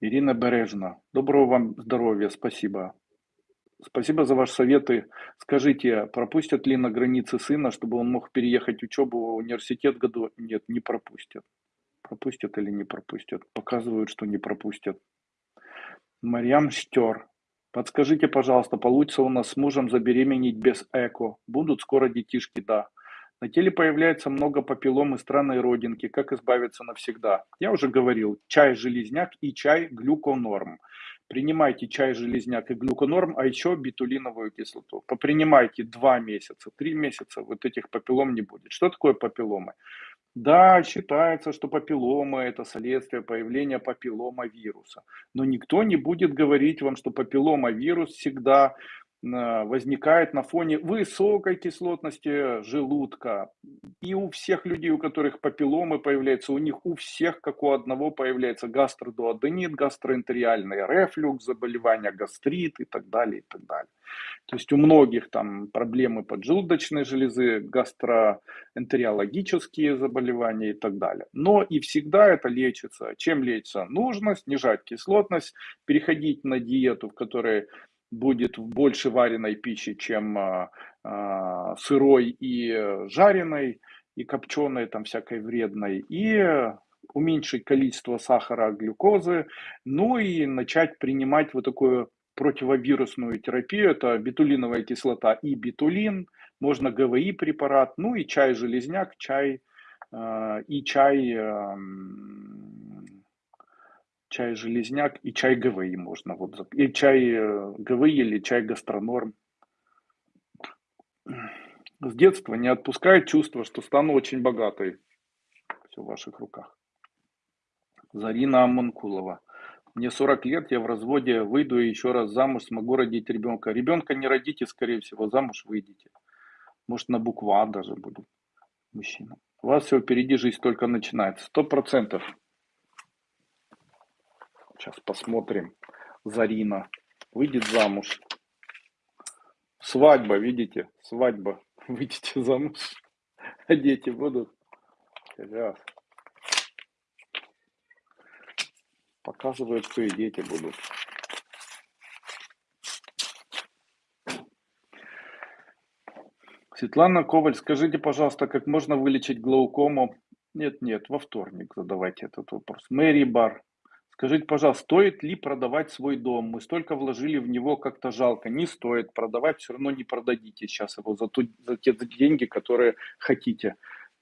Ирина Бережна. Доброго вам здоровья, спасибо. Спасибо за ваши советы. Скажите, пропустят ли на границе сына, чтобы он мог переехать учебу в университет году? Нет, не пропустят. Пропустят или не пропустят? Показывают, что не пропустят. Марьям Штер. Подскажите, пожалуйста, получится у нас с мужем забеременеть без эко? Будут скоро детишки? Да. На теле появляется много папиллом и странной родинки. Как избавиться навсегда? Я уже говорил, чай железняк и чай глюконорм. Принимайте чай железняк и глюконорм, а еще битулиновую кислоту. Попринимайте 2 месяца, 3 месяца, вот этих папиллом не будет. Что такое папилломы? Да, считается, что папиллома– это следствие появления папиллома вируса. Но никто не будет говорить вам, что папиллома вирус всегда возникает на фоне высокой кислотности желудка. И у всех людей, у которых папилломы появляются, у них у всех, как у одного, появляется гастродуоденит, гастроэнтериальный рефлюкс, заболевания гастрит и так далее, и так далее. То есть у многих там проблемы поджелудочной железы, гастроэнтериологические заболевания и так далее. Но и всегда это лечится. Чем лечится? Нужно снижать кислотность, переходить на диету, в которой будет больше вареной пищи, чем а, а, сырой и жареной, и копченой, там всякой вредной, и уменьшить количество сахара, глюкозы, ну и начать принимать вот такую противовирусную терапию, это бетулиновая кислота и бетулин, можно ГВИ препарат, ну и чай-железняк, чай э, и чай э, чай железняк и чай ГВИ можно. Вот, и чай э, ГВИ или чай гастронорм. С детства не отпускает чувство, что стану очень богатой. Все в ваших руках. Зарина Аманкулова. Мне 40 лет, я в разводе, выйду и еще раз замуж, смогу родить ребенка. Ребенка не родите, скорее всего, замуж выйдете. Может, на букву А даже будет мужчина. У вас все впереди, жизнь только начинается. Сто процентов. Сейчас посмотрим. Зарина выйдет замуж. Свадьба, видите? Свадьба. <laughs> Выйдете замуж. А дети будут. Сейчас. Показывают, что и дети будут. Светлана Коваль, скажите, пожалуйста, как можно вылечить глаукому? Нет, нет, во вторник задавайте этот вопрос. Мэри Бар, Скажите, пожалуйста, стоит ли продавать свой дом? Мы столько вложили в него, как-то жалко. Не стоит продавать, все равно не продадите сейчас его за, ту, за те деньги, которые хотите.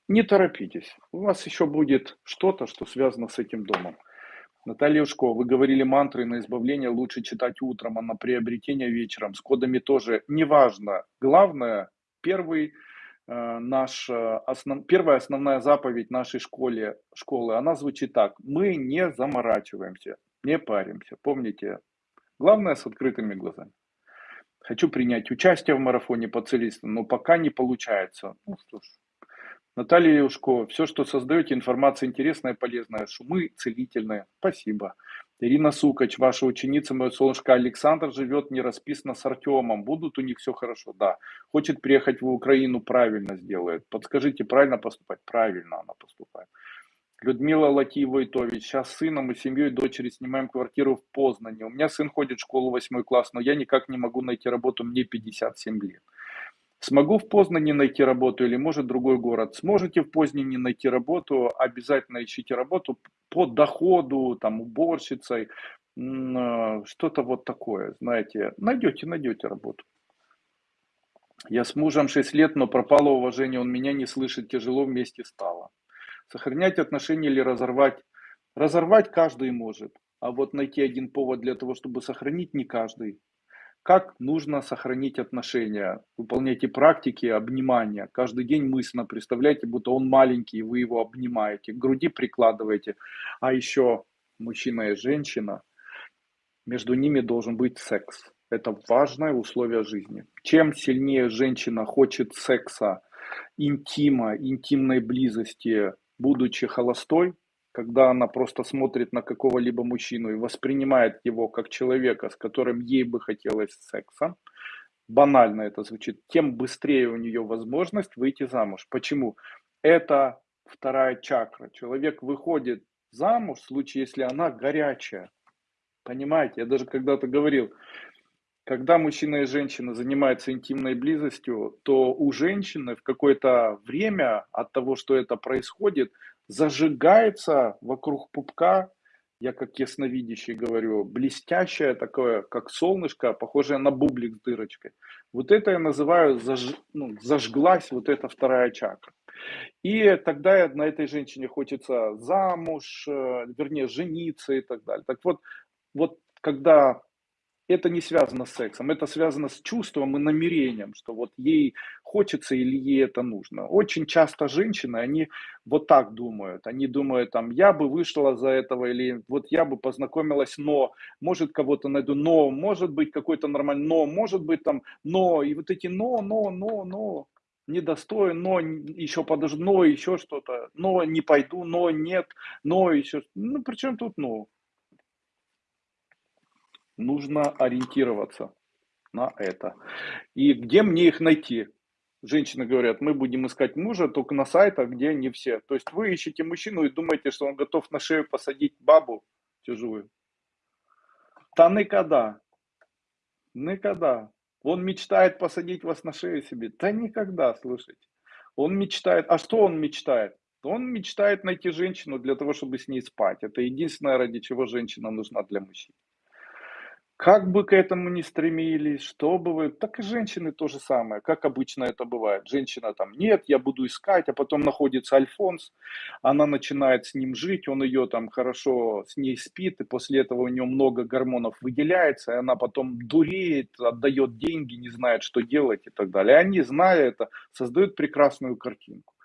Не торопитесь. У вас еще будет что-то, что связано с этим домом. Наталья Ушко, вы говорили мантры на избавление лучше читать утром, а на приобретение вечером. С кодами тоже. Неважно. Главное, первый наш, э, основ, первая основная заповедь нашей школе, школы, она звучит так. Мы не заморачиваемся, не паримся. Помните, главное с открытыми глазами. Хочу принять участие в марафоне по целительству, но пока не получается. Ну что ж. Наталья Юшко, все, что создаете, информация интересная, полезная, шумы целительные. Спасибо. Ирина Сукач, ваша ученица, моя солнышко Александр, живет не расписано с Артемом. Будут у них все хорошо? Да. Хочет приехать в Украину, правильно сделает. Подскажите, правильно поступать? Правильно она поступает. Людмила Латиева-Итович, сейчас с сыном и семьей дочери снимаем квартиру в Познане. У меня сын ходит в школу 8 класс, но я никак не могу найти работу, мне 57 лет. Смогу в Познане найти работу или может другой город? Сможете в Познане найти работу, обязательно ищите работу по доходу, там, уборщицей, э, что-то вот такое, знаете. Найдете, найдете работу. Я с мужем 6 лет, но пропало уважение, он меня не слышит, тяжело вместе стало. Сохранять отношения или разорвать? Разорвать каждый может, а вот найти один повод для того, чтобы сохранить, не каждый. Как нужно сохранить отношения? Выполняйте практики обнимания. Каждый день мысленно представляйте, будто он маленький, и вы его обнимаете. К груди прикладываете. А еще мужчина и женщина, между ними должен быть секс. Это важное условие жизни. Чем сильнее женщина хочет секса, интима, интимной близости, будучи холостой, когда она просто смотрит на какого-либо мужчину и воспринимает его как человека, с которым ей бы хотелось секса, банально это звучит, тем быстрее у нее возможность выйти замуж. Почему? Это вторая чакра. Человек выходит замуж в случае, если она горячая. Понимаете, я даже когда-то говорил, когда мужчина и женщина занимаются интимной близостью, то у женщины в какое-то время от того, что это происходит, зажигается вокруг пупка, я как ясновидящий говорю, блестящее такое, как солнышко, похожее на бублик с дырочкой. Вот это я называю, заж, ну, зажглась вот эта вторая чакра. И тогда на этой женщине хочется замуж, э, вернее, жениться и так далее. Так вот, вот когда это не связано с сексом, это связано с чувством и намерением, что вот ей хочется или ей это нужно. Очень часто женщины, они вот так думают. Они думают, там, я бы вышла за этого, или вот я бы познакомилась, но, может, кого-то найду, но, может быть, какой-то нормальный, но, может быть, там, но, и вот эти но, но, но, но, недостоин, но еще подожду, но еще что-то, но не пойду, но нет, но еще, ну, при чем тут но? Нужно ориентироваться на это. И где мне их найти? Женщины говорят, мы будем искать мужа только на сайтах, где не все. То есть вы ищете мужчину и думаете, что он готов на шею посадить бабу чужую. Та никогда. Никогда. Он мечтает посадить вас на шею себе. Да никогда, слушайте. Он мечтает. А что он мечтает? Он мечтает найти женщину для того, чтобы с ней спать. Это единственное, ради чего женщина нужна для мужчин. Как бы к этому ни стремились, что бы вы, так и женщины то же самое, как обычно это бывает. Женщина там, нет, я буду искать, а потом находится Альфонс, она начинает с ним жить, он ее там хорошо с ней спит, и после этого у нее много гормонов выделяется, и она потом дуреет, отдает деньги, не знает, что делать и так далее. И они, зная это, создают прекрасную картинку.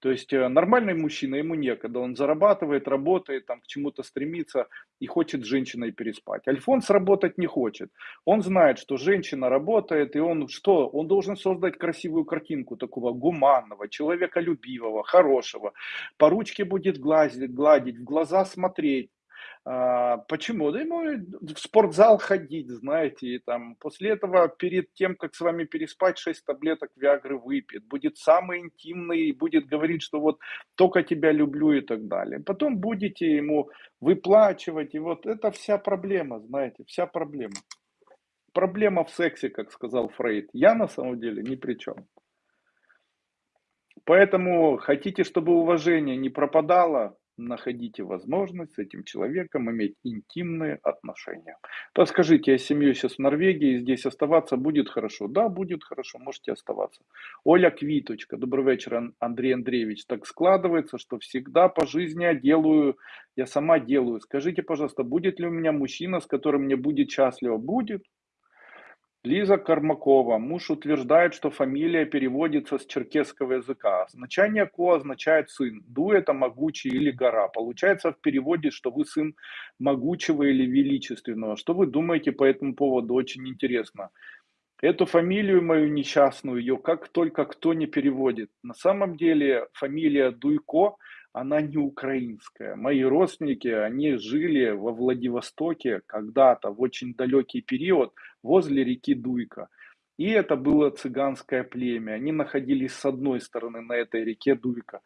То есть э, нормальный мужчина, ему некогда, он зарабатывает, работает, там, к чему-то стремится и хочет с женщиной переспать. Альфонс работать не хочет. Он знает, что женщина работает, и он что? Он должен создать красивую картинку такого гуманного, человеколюбивого, хорошего. По ручке будет гладить, гладить в глаза смотреть почему? Да ему в спортзал ходить, знаете, и там после этого перед тем, как с вами переспать, 6 таблеток Виагры выпьет, будет самый интимный будет говорить, что вот только тебя люблю и так далее. Потом будете ему выплачивать, и вот это вся проблема, знаете, вся проблема. Проблема в сексе, как сказал Фрейд. Я на самом деле ни при чем. Поэтому хотите, чтобы уважение не пропадало, находите возможность с этим человеком иметь интимные отношения. То скажите, я семью сейчас в Норвегии, здесь оставаться будет хорошо? Да, будет хорошо, можете оставаться. Оля Квиточка, добрый вечер, Андрей Андреевич. Так складывается, что всегда по жизни я делаю, я сама делаю. Скажите, пожалуйста, будет ли у меня мужчина, с которым мне будет счастливо? Будет. Лиза Кармакова. Муж утверждает, что фамилия переводится с черкесского языка. Значение Ко означает сын. Ду это могучий или гора. Получается в переводе, что вы сын могучего или величественного. Что вы думаете по этому поводу? Очень интересно. Эту фамилию мою несчастную, ее как только кто не переводит. На самом деле фамилия Дуйко – она не украинская. Мои родственники, они жили во Владивостоке когда-то, в очень далекий период, возле реки Дуйка. И это было цыганское племя. Они находились с одной стороны на этой реке Дуйка.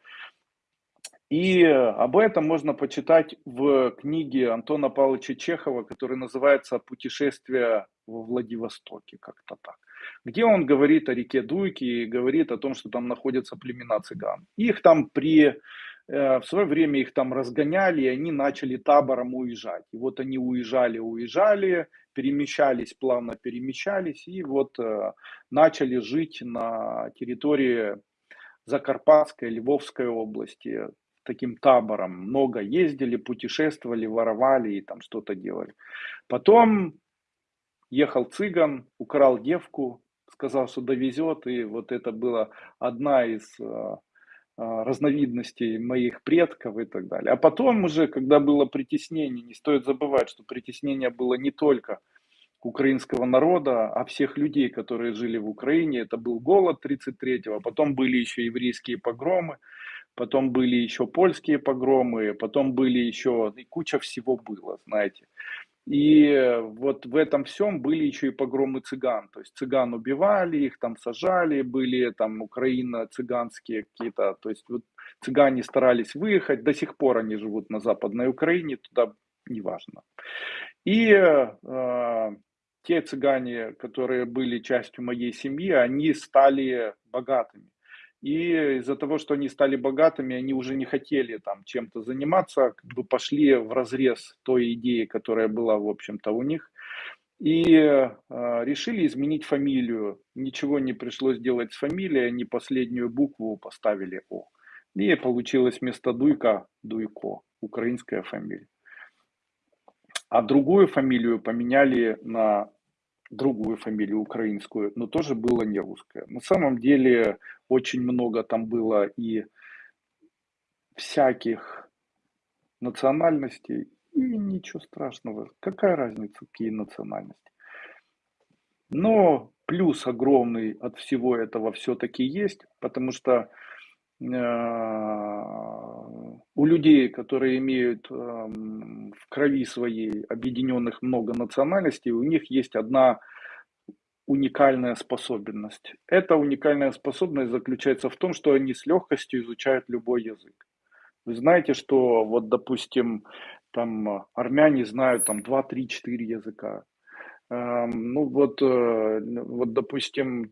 И об этом можно почитать в книге Антона Павловича Чехова, которая называется «Путешествие во Владивостоке», как-то так. Где он говорит о реке Дуйке и говорит о том, что там находятся племена цыган. Их там при в свое время их там разгоняли, и они начали табором уезжать. И вот они уезжали, уезжали, перемещались, плавно перемещались, и вот э, начали жить на территории Закарпатской, Львовской области, таким табором. Много ездили, путешествовали, воровали и там что-то делали. Потом ехал цыган, украл девку, сказал, что довезет, и вот это была одна из э, разновидностей моих предков и так далее. А потом уже, когда было притеснение, не стоит забывать, что притеснение было не только украинского народа, а всех людей, которые жили в Украине. Это был голод 33-го, потом были еще еврейские погромы. потом были еще польские погромы, потом были еще, и куча всего было, знаете. И вот в этом всем были еще и погромы цыган. То есть цыган убивали, их там сажали, были там украино-цыганские какие-то. То есть вот цыгане старались выехать, до сих пор они живут на Западной Украине, туда неважно. И э, те цыгане, которые были частью моей семьи, они стали богатыми. И из-за того, что они стали богатыми, они уже не хотели там чем-то заниматься, как бы пошли в разрез той идеи, которая была, в общем-то, у них. И э, решили изменить фамилию. Ничего не пришлось делать с фамилией, они последнюю букву поставили О. И получилось вместо Дуйка Дуйко, украинская фамилия. А другую фамилию поменяли на другую фамилию украинскую, но тоже было не русское. На самом деле очень много там было и всяких национальностей, и ничего страшного. Какая разница, какие национальности? Но плюс огромный от всего этого все-таки есть, потому что а, у людей, которые имеют в крови своей объединенных много национальностей, у них есть одна уникальная способность. Эта уникальная способность заключается в том, что они с легкостью изучают любой язык. Вы знаете, что вот, допустим, там армяне знают там 2, 3, 4 языка. Ну вот, э, вот, допустим,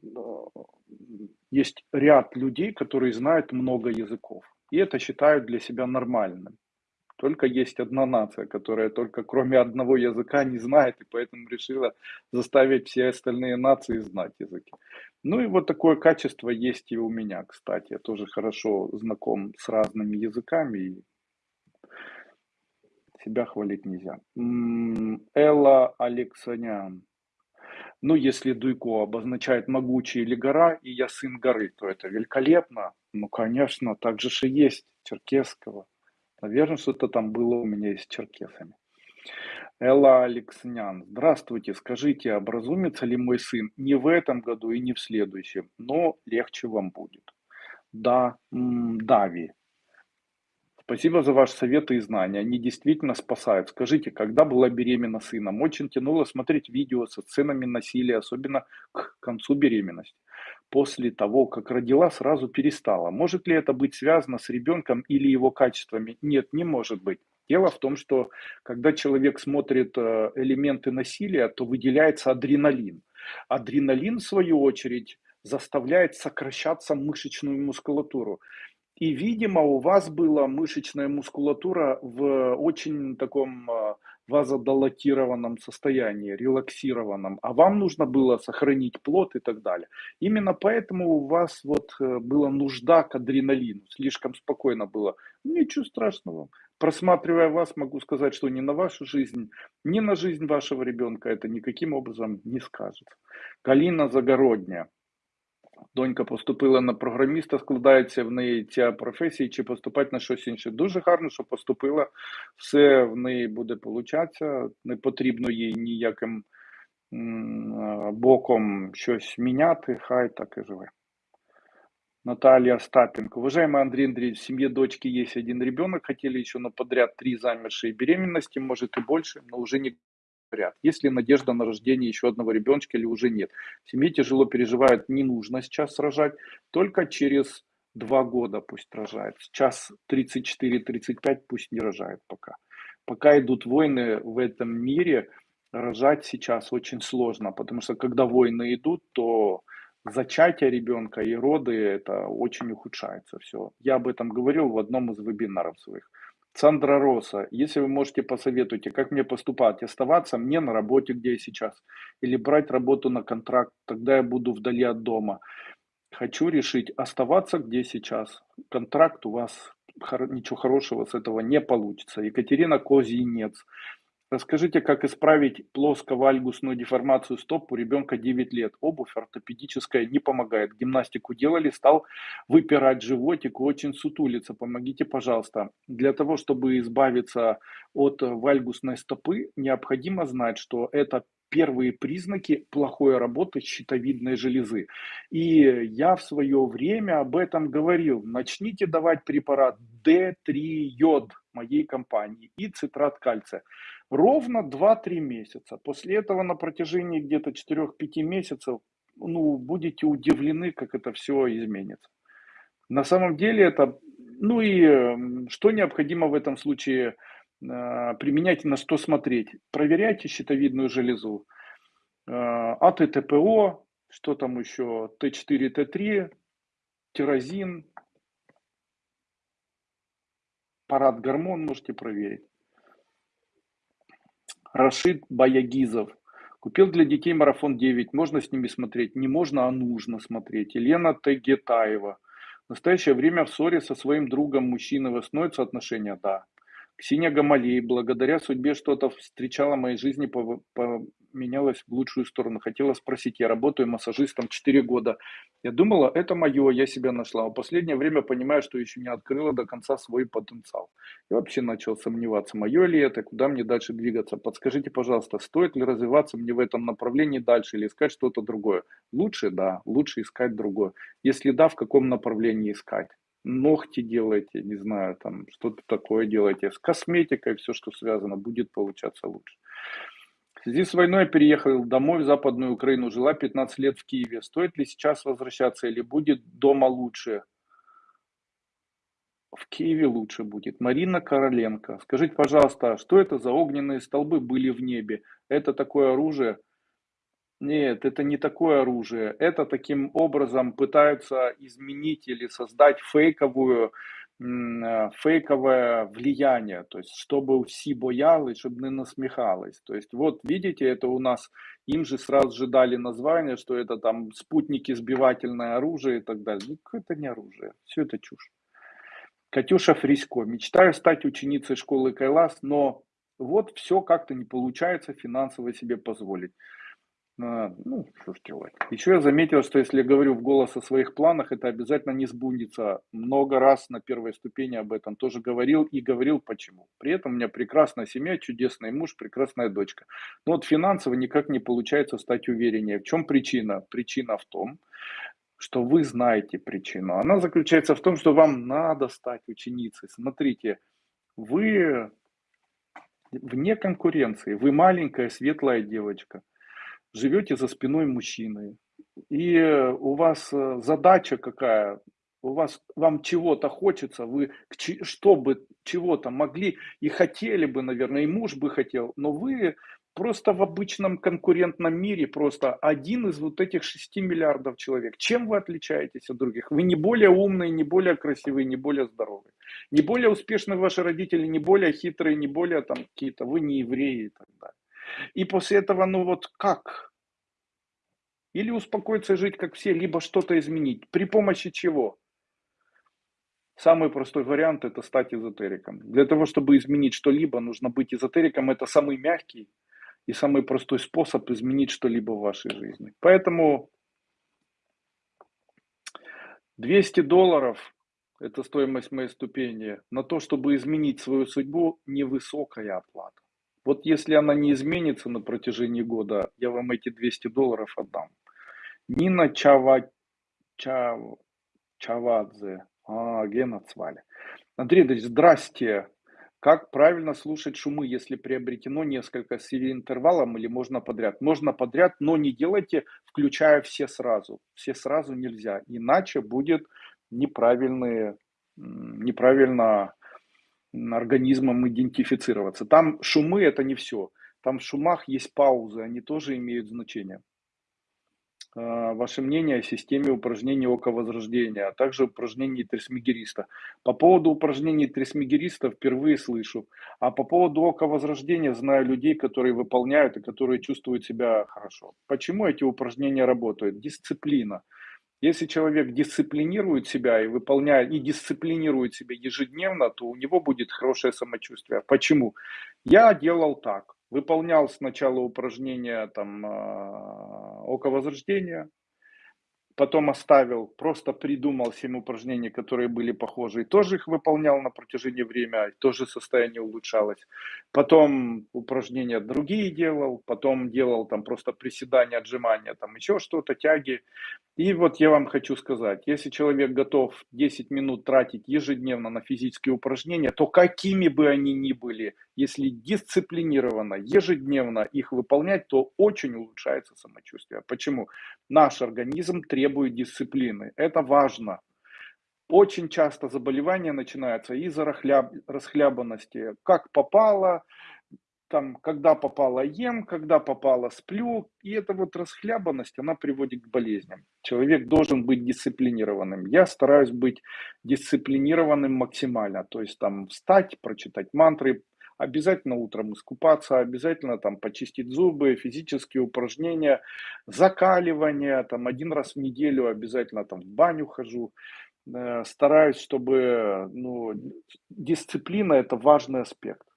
есть ряд людей, которые знают много языков. И это считают для себя нормальным. Только есть одна нация, которая только кроме одного языка не знает, и поэтому решила заставить все остальные нации знать языки. Ну и вот такое качество есть и у меня, кстати. Я тоже хорошо знаком с разными языками, и себя хвалить нельзя. Элла Алексанян. Ну, если Дуйко обозначает могучий или гора, и я сын горы, то это великолепно. Ну, конечно, так же и есть черкесского. Наверное, что-то там было у меня и с черкесами. Элла Алекснян. Здравствуйте, скажите, образумится ли мой сын не в этом году и не в следующем, но легче вам будет. Да, Дави. Спасибо за ваши советы и знания. Они действительно спасают. Скажите, когда была беременна сыном? Очень тянуло смотреть видео со сценами насилия, особенно к концу беременности. После того, как родила, сразу перестала. Может ли это быть связано с ребенком или его качествами? Нет, не может быть. Дело в том, что когда человек смотрит э, элементы насилия, то выделяется адреналин. Адреналин, в свою очередь, заставляет сокращаться мышечную мускулатуру. И, видимо, у вас была мышечная мускулатура в очень таком а, вазодолатированном состоянии, релаксированном, а вам нужно было сохранить плод и так далее. Именно поэтому у вас вот э, была нужда к адреналину, слишком спокойно было. Ничего страшного. Просматривая вас, могу сказать, что ни на вашу жизнь, ни на жизнь вашего ребенка это никаким образом не скажется. Калина Загородня. Донька поступила на програміста, складається в неї ця професія, чи поступати на щось інше. Дуже гарно, що поступила, все в неї буде получатися, не потрібно їй ніяким боком щось міняти, хай так і живе. Наталья Остапенко. Уважаемый Андрей Андреевич, в семье дочки есть один ребенок, хотели еще на подряд три замершие беременности, может и больше, но уже не ряд. Есть ли надежда на рождение еще одного ребеночка или уже нет? Семье тяжело переживают, не нужно сейчас рожать, только через два года пусть рожает. Сейчас 34-35 пусть не рожает пока. Пока идут войны в этом мире, рожать сейчас очень сложно, потому что когда войны идут, то зачатие ребенка и роды это очень ухудшается все. Я об этом говорил в одном из вебинаров своих. Сандра Роса, если вы можете посоветуйте, как мне поступать, оставаться мне на работе, где я сейчас, или брать работу на контракт, тогда я буду вдали от дома. Хочу решить, оставаться где сейчас. Контракт у вас, ничего хорошего с этого не получится. Екатерина Козинец. Расскажите, как исправить плоско-вальгусную деформацию стоп у ребенка 9 лет. Обувь ортопедическая не помогает. Гимнастику делали, стал выпирать животик, очень сутулиться. Помогите, пожалуйста. Для того, чтобы избавиться от вальгусной стопы, необходимо знать, что это первые признаки плохой работы щитовидной железы. И я в свое время об этом говорил. Начните давать препарат D3-йод моей компании и цитрат кальция. Ровно 2-3 месяца. После этого на протяжении где-то 4-5 месяцев ну, будете удивлены, как это все изменится. На самом деле это, ну и эм, что необходимо в этом случае а, применять, на что смотреть. Проверяйте щитовидную железу. А, АТТПО, что там еще, Т4, Т3, тирозин, парад гормон можете проверить. Рашид Баягизов. Купил для детей марафон 9. Можно с ними смотреть? Не можно, а нужно смотреть. Елена Тегетаева. В настоящее время в ссоре со своим другом мужчиной восстановятся отношения? Да. Ксения Гамалей, благодаря судьбе что-то встречала в моей жизни, поменялось в лучшую сторону. Хотела спросить, я работаю массажистом 4 года. Я думала, это мое, я себя нашла. В последнее время понимаю, что еще не открыла до конца свой потенциал. Я вообще начал сомневаться, мое ли это, куда мне дальше двигаться. Подскажите, пожалуйста, стоит ли развиваться мне в этом направлении дальше или искать что-то другое? Лучше, да, лучше искать другое. Если да, в каком направлении искать? Ногти делаете, не знаю, там что-то такое делаете, с косметикой все, что связано, будет получаться лучше. В связи с войной я переехал домой в Западную Украину, жила 15 лет в Киеве. Стоит ли сейчас возвращаться или будет дома лучше? В Киеве лучше будет. Марина Короленко. Скажите, пожалуйста, что это за огненные столбы были в небе? Это такое оружие? Нет, это не такое оружие. Это таким образом пытаются изменить или создать фейковую, э, фейковое влияние, то есть чтобы все боялись, чтобы не насмехалось. То есть вот видите, это у нас, им же сразу же дали название, что это там спутники, сбивательное оружие и так далее. Ну, это не оружие, все это чушь. Катюша Фрисько. Мечтаю стать ученицей школы Кайлас, но вот все как-то не получается финансово себе позволить. Ну, что ж. Еще я заметил, что если я говорю в голос о своих планах, это обязательно не сбудется. Много раз на первой ступени об этом тоже говорил и говорил почему. При этом у меня прекрасная семья, чудесный муж, прекрасная дочка. Но вот финансово никак не получается стать увереннее. В чем причина? Причина в том, что вы знаете причину. Она заключается в том, что вам надо стать ученицей. Смотрите, вы вне конкуренции, вы маленькая светлая девочка живете за спиной мужчины, и у вас э, задача какая, у вас, вам чего-то хочется, вы чтобы чего-то могли и хотели бы, наверное, и муж бы хотел, но вы просто в обычном конкурентном мире просто один из вот этих 6 миллиардов человек. Чем вы отличаетесь от других? Вы не более умные, не более красивые, не более здоровые. Не более успешные ваши родители, не более хитрые, не более там какие-то, вы не евреи и так далее. И после этого, ну вот как? Или успокоиться жить как все, либо что-то изменить. При помощи чего? Самый простой вариант – это стать эзотериком. Для того, чтобы изменить что-либо, нужно быть эзотериком. Это самый мягкий и самый простой способ изменить что-либо в вашей жизни. Поэтому 200 долларов – это стоимость моей ступени. На то, чтобы изменить свою судьбу, невысокая оплата. Вот если она не изменится на протяжении года, я вам эти 200 долларов отдам. Нина Чава... Чав... Чавадзе. А, Гена Цвали. Андрей Ильич, здрасте. Как правильно слушать шумы, если приобретено несколько с интервалом или можно подряд? Можно подряд, но не делайте, включая все сразу. Все сразу нельзя, иначе будет неправильные, неправильно организмом идентифицироваться. Там шумы это не все. Там в шумах есть паузы, они тоже имеют значение. А, ваше мнение о системе упражнений ока возрождения, а также упражнений трисмегериста. По поводу упражнений трисмегериста впервые слышу, а по поводу ока возрождения знаю людей, которые выполняют и которые чувствуют себя хорошо. Почему эти упражнения работают? Дисциплина. Если человек дисциплинирует себя и выполняет, и дисциплинирует себя ежедневно, то у него будет хорошее самочувствие. Почему? Я делал так. Выполнял сначала упражнения там, а, около возрождения, потом оставил, просто придумал 7 упражнений, которые были похожи, и тоже их выполнял на протяжении времени, тоже состояние улучшалось. Потом упражнения другие делал, потом делал там просто приседания, отжимания, там еще что-то, тяги. И вот я вам хочу сказать, если человек готов 10 минут тратить ежедневно на физические упражнения, то какими бы они ни были, если дисциплинированно, ежедневно их выполнять, то очень улучшается самочувствие. Почему? Наш организм требует дисциплины. Это важно. Очень часто заболевания начинаются из-за расхлябанности. Как попало, там, когда попало ем, когда попало сплю. И эта вот расхлябанность, она приводит к болезням. Человек должен быть дисциплинированным. Я стараюсь быть дисциплинированным максимально. То есть там встать, прочитать мантры, обязательно утром искупаться, обязательно там почистить зубы, физические упражнения, закаливание, там один раз в неделю обязательно там в баню хожу. Э, стараюсь, чтобы ну, дисциплина это важный аспект.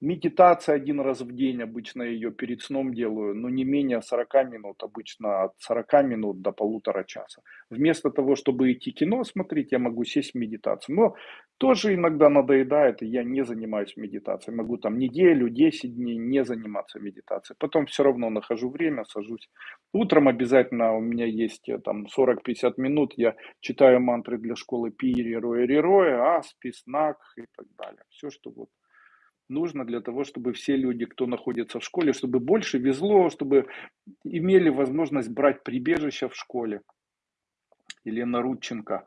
Медитация один раз в день, обычно ее перед сном делаю, но не менее 40 минут, обычно от 40 минут до полутора часа. Вместо того, чтобы идти кино смотреть, я могу сесть в медитацию. Но тоже иногда надоедает, и я не занимаюсь медитацией. Могу там неделю, 10 дней не заниматься медитацией. Потом все равно нахожу время, сажусь. Утром обязательно у меня есть э, там 40-50 минут, я читаю мантры для школы Пири, Роя, Роя, Аспис, Нак и так далее. Все, что вот нужно для того, чтобы все люди, кто находится в школе, чтобы больше везло, чтобы имели возможность брать прибежище в школе. Елена Рудченко.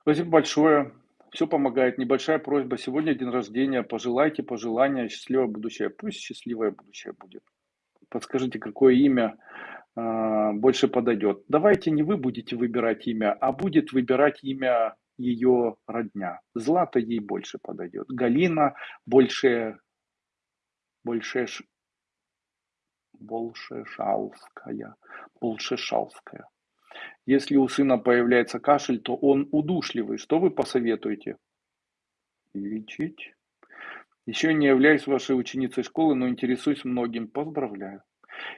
Спасибо большое. Все помогает. Небольшая просьба. Сегодня день рождения. Пожелайте пожелания, счастливое будущее. Пусть счастливое будущее будет. Подскажите, какое имя э, больше подойдет. Давайте не вы будете выбирать имя, а будет выбирать имя ее родня. Злата ей больше подойдет. Галина больше, больше Большешалская. Большешалская. Если у сына появляется кашель, то он удушливый. Что вы посоветуете? Лечить. Еще не являюсь вашей ученицей школы, но интересуюсь многим. Поздравляю.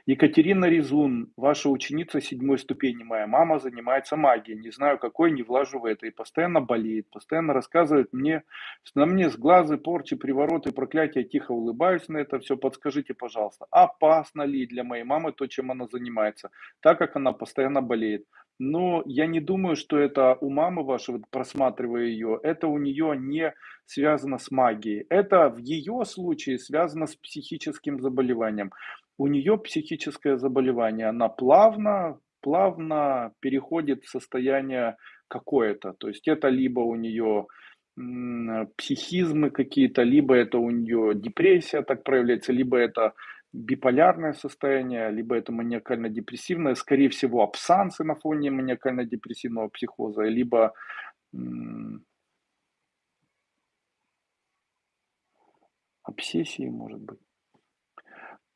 Екатерина Резун, ваша ученица седьмой ступени, моя мама занимается магией, не знаю какой, не влажу в это, и постоянно болеет, постоянно рассказывает мне, на мне с глазы, порчи, привороты, проклятия, тихо улыбаюсь на это все, подскажите, пожалуйста, опасно ли для моей мамы то, чем она занимается, так как она постоянно болеет. Но я не думаю, что это у мамы вашей, вот просматривая ее, это у нее не связано с магией. Это в ее случае связано с психическим заболеванием у нее психическое заболевание, она плавно, плавно переходит в состояние какое-то. То есть это либо у нее психизмы какие-то, либо это у нее депрессия так проявляется, либо это биполярное состояние, либо это маниакально-депрессивное, скорее всего, абсансы на фоне маниакально-депрессивного психоза, либо обсессии, может быть.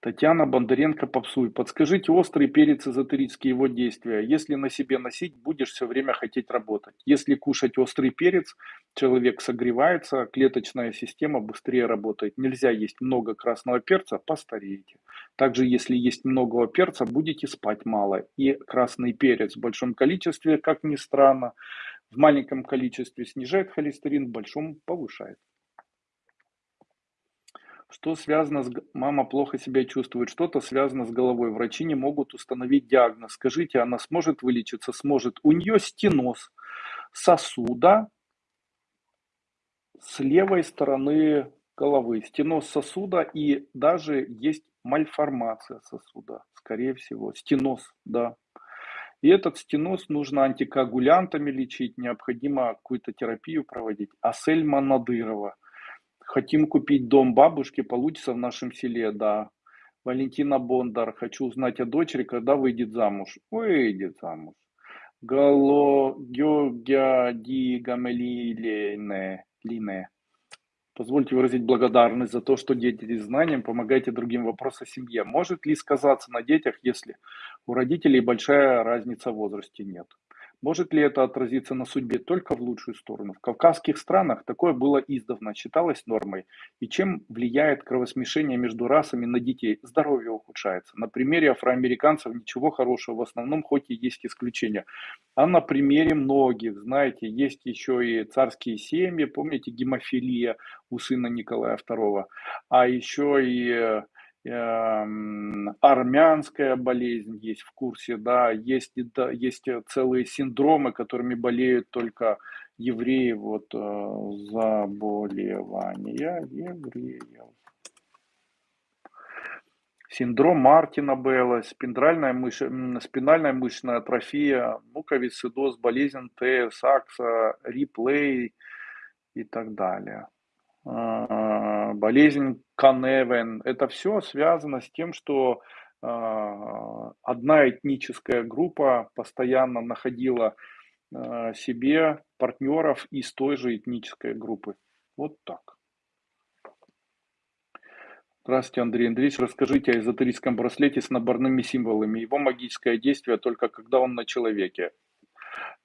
Татьяна Бондаренко попсуй. Подскажите острый перец эзотерические его действия. Если на себе носить, будешь все время хотеть работать. Если кушать острый перец, человек согревается, клеточная система быстрее работает. Нельзя есть много красного перца, постареете. Также, если есть много перца, будете спать мало. И красный перец в большом количестве, как ни странно, в маленьком количестве снижает холестерин, в большом повышает. Что связано с... Мама плохо себя чувствует, что-то связано с головой. Врачи не могут установить диагноз. Скажите, она сможет вылечиться? Сможет. У нее стеноз сосуда с левой стороны головы. Стеноз сосуда и даже есть мальформация сосуда, скорее всего. Стеноз, да. И этот стеноз нужно антикоагулянтами лечить, необходимо какую-то терапию проводить. Асельма Надырова – Хотим купить дом бабушки, получится в нашем селе, да. Валентина Бондар, хочу узнать о дочери, когда выйдет замуж. Выйдет замуж. Гало Георгия Ди Гамелилене. Лине. Позвольте выразить благодарность за то, что делитесь знанием, помогаете другим вопросам о семье. Может ли сказаться на детях, если у родителей большая разница в возрасте? Нет. Может ли это отразиться на судьбе только в лучшую сторону? В кавказских странах такое было издавна, считалось нормой. И чем влияет кровосмешение между расами на детей? Здоровье ухудшается. На примере афроамериканцев ничего хорошего, в основном хоть и есть исключения. А на примере многих, знаете, есть еще и царские семьи, помните, гемофилия у сына Николая II, а еще и Эм, армянская болезнь есть в курсе, да, есть, да, есть целые синдромы, которыми болеют только евреи, вот э, заболевания евреев. Синдром Мартина Белла, спинальная, мыш... спинальная мышечная атрофия, муковисцидоз, болезнь Т, Сакса, Риплей и так далее. Болезнь Каневен. Это все связано с тем, что а, одна этническая группа постоянно находила а, себе партнеров из той же этнической группы. Вот так. Здравствуйте, Андрей Андреевич. Расскажите о эзотерическом браслете с наборными символами. Его магическое действие только когда он на человеке.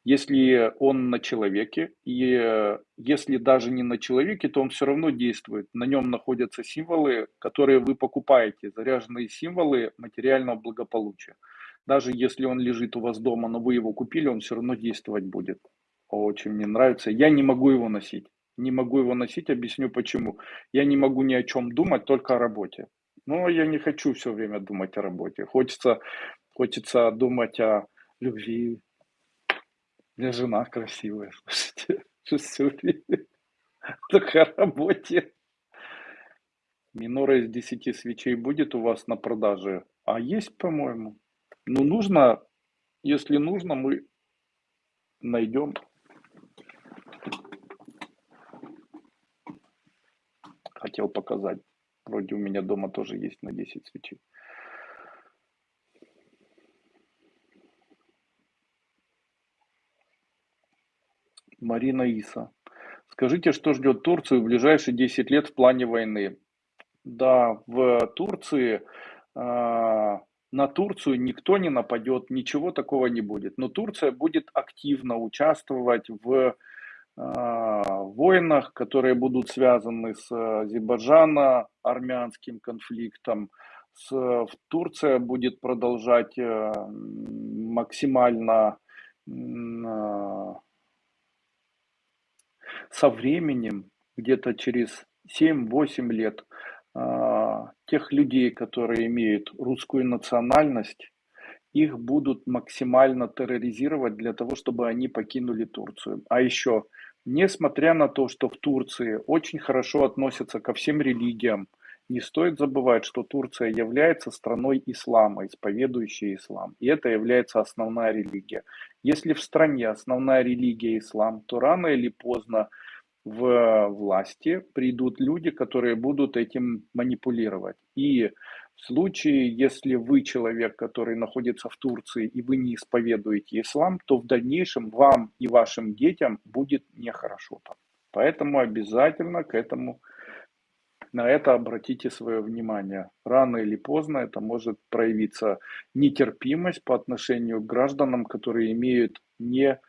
Если он на человеке, и э, если даже не на человеке, то он все равно действует. На нем находятся символы, которые вы покупаете, заряженные символы материального благополучия. Даже если он лежит у вас дома, но вы его купили, он все равно действовать будет. Очень мне нравится. Я не могу его носить. Не могу его носить, объясню почему. Я не могу ни о чем думать, только о работе. Но я не хочу все время думать о работе. Хочется, хочется думать о любви, меня жена красивая, <laughs> слушайте. Что все время только о работе. Минора из 10 свечей будет у вас на продаже? А есть, по-моему. Ну, нужно, если нужно, мы найдем. Хотел показать. Вроде у меня дома тоже есть на 10 свечей. Марина Иса. Скажите, что ждет Турцию в ближайшие 10 лет в плане войны? Да, в Турции, э, на Турцию никто не нападет, ничего такого не будет. Но Турция будет активно участвовать в э, войнах, которые будут связаны с Азербайджано-армянским конфликтом. С, Турция будет продолжать э, максимально э, со временем, где-то через 7-8 лет, а, тех людей, которые имеют русскую национальность, их будут максимально терроризировать для того, чтобы они покинули Турцию. А еще, несмотря на то, что в Турции очень хорошо относятся ко всем религиям, не стоит забывать, что Турция является страной ислама, исповедующей ислам. И это является основная религия. Если в стране основная религия ислам, то рано или поздно в власти придут люди, которые будут этим манипулировать. И в случае, если вы человек, который находится в Турции, и вы не исповедуете ислам, то в дальнейшем вам и вашим детям будет нехорошо там. Поэтому обязательно к этому на это обратите свое внимание. Рано или поздно это может проявиться нетерпимость по отношению к гражданам, которые имеют не,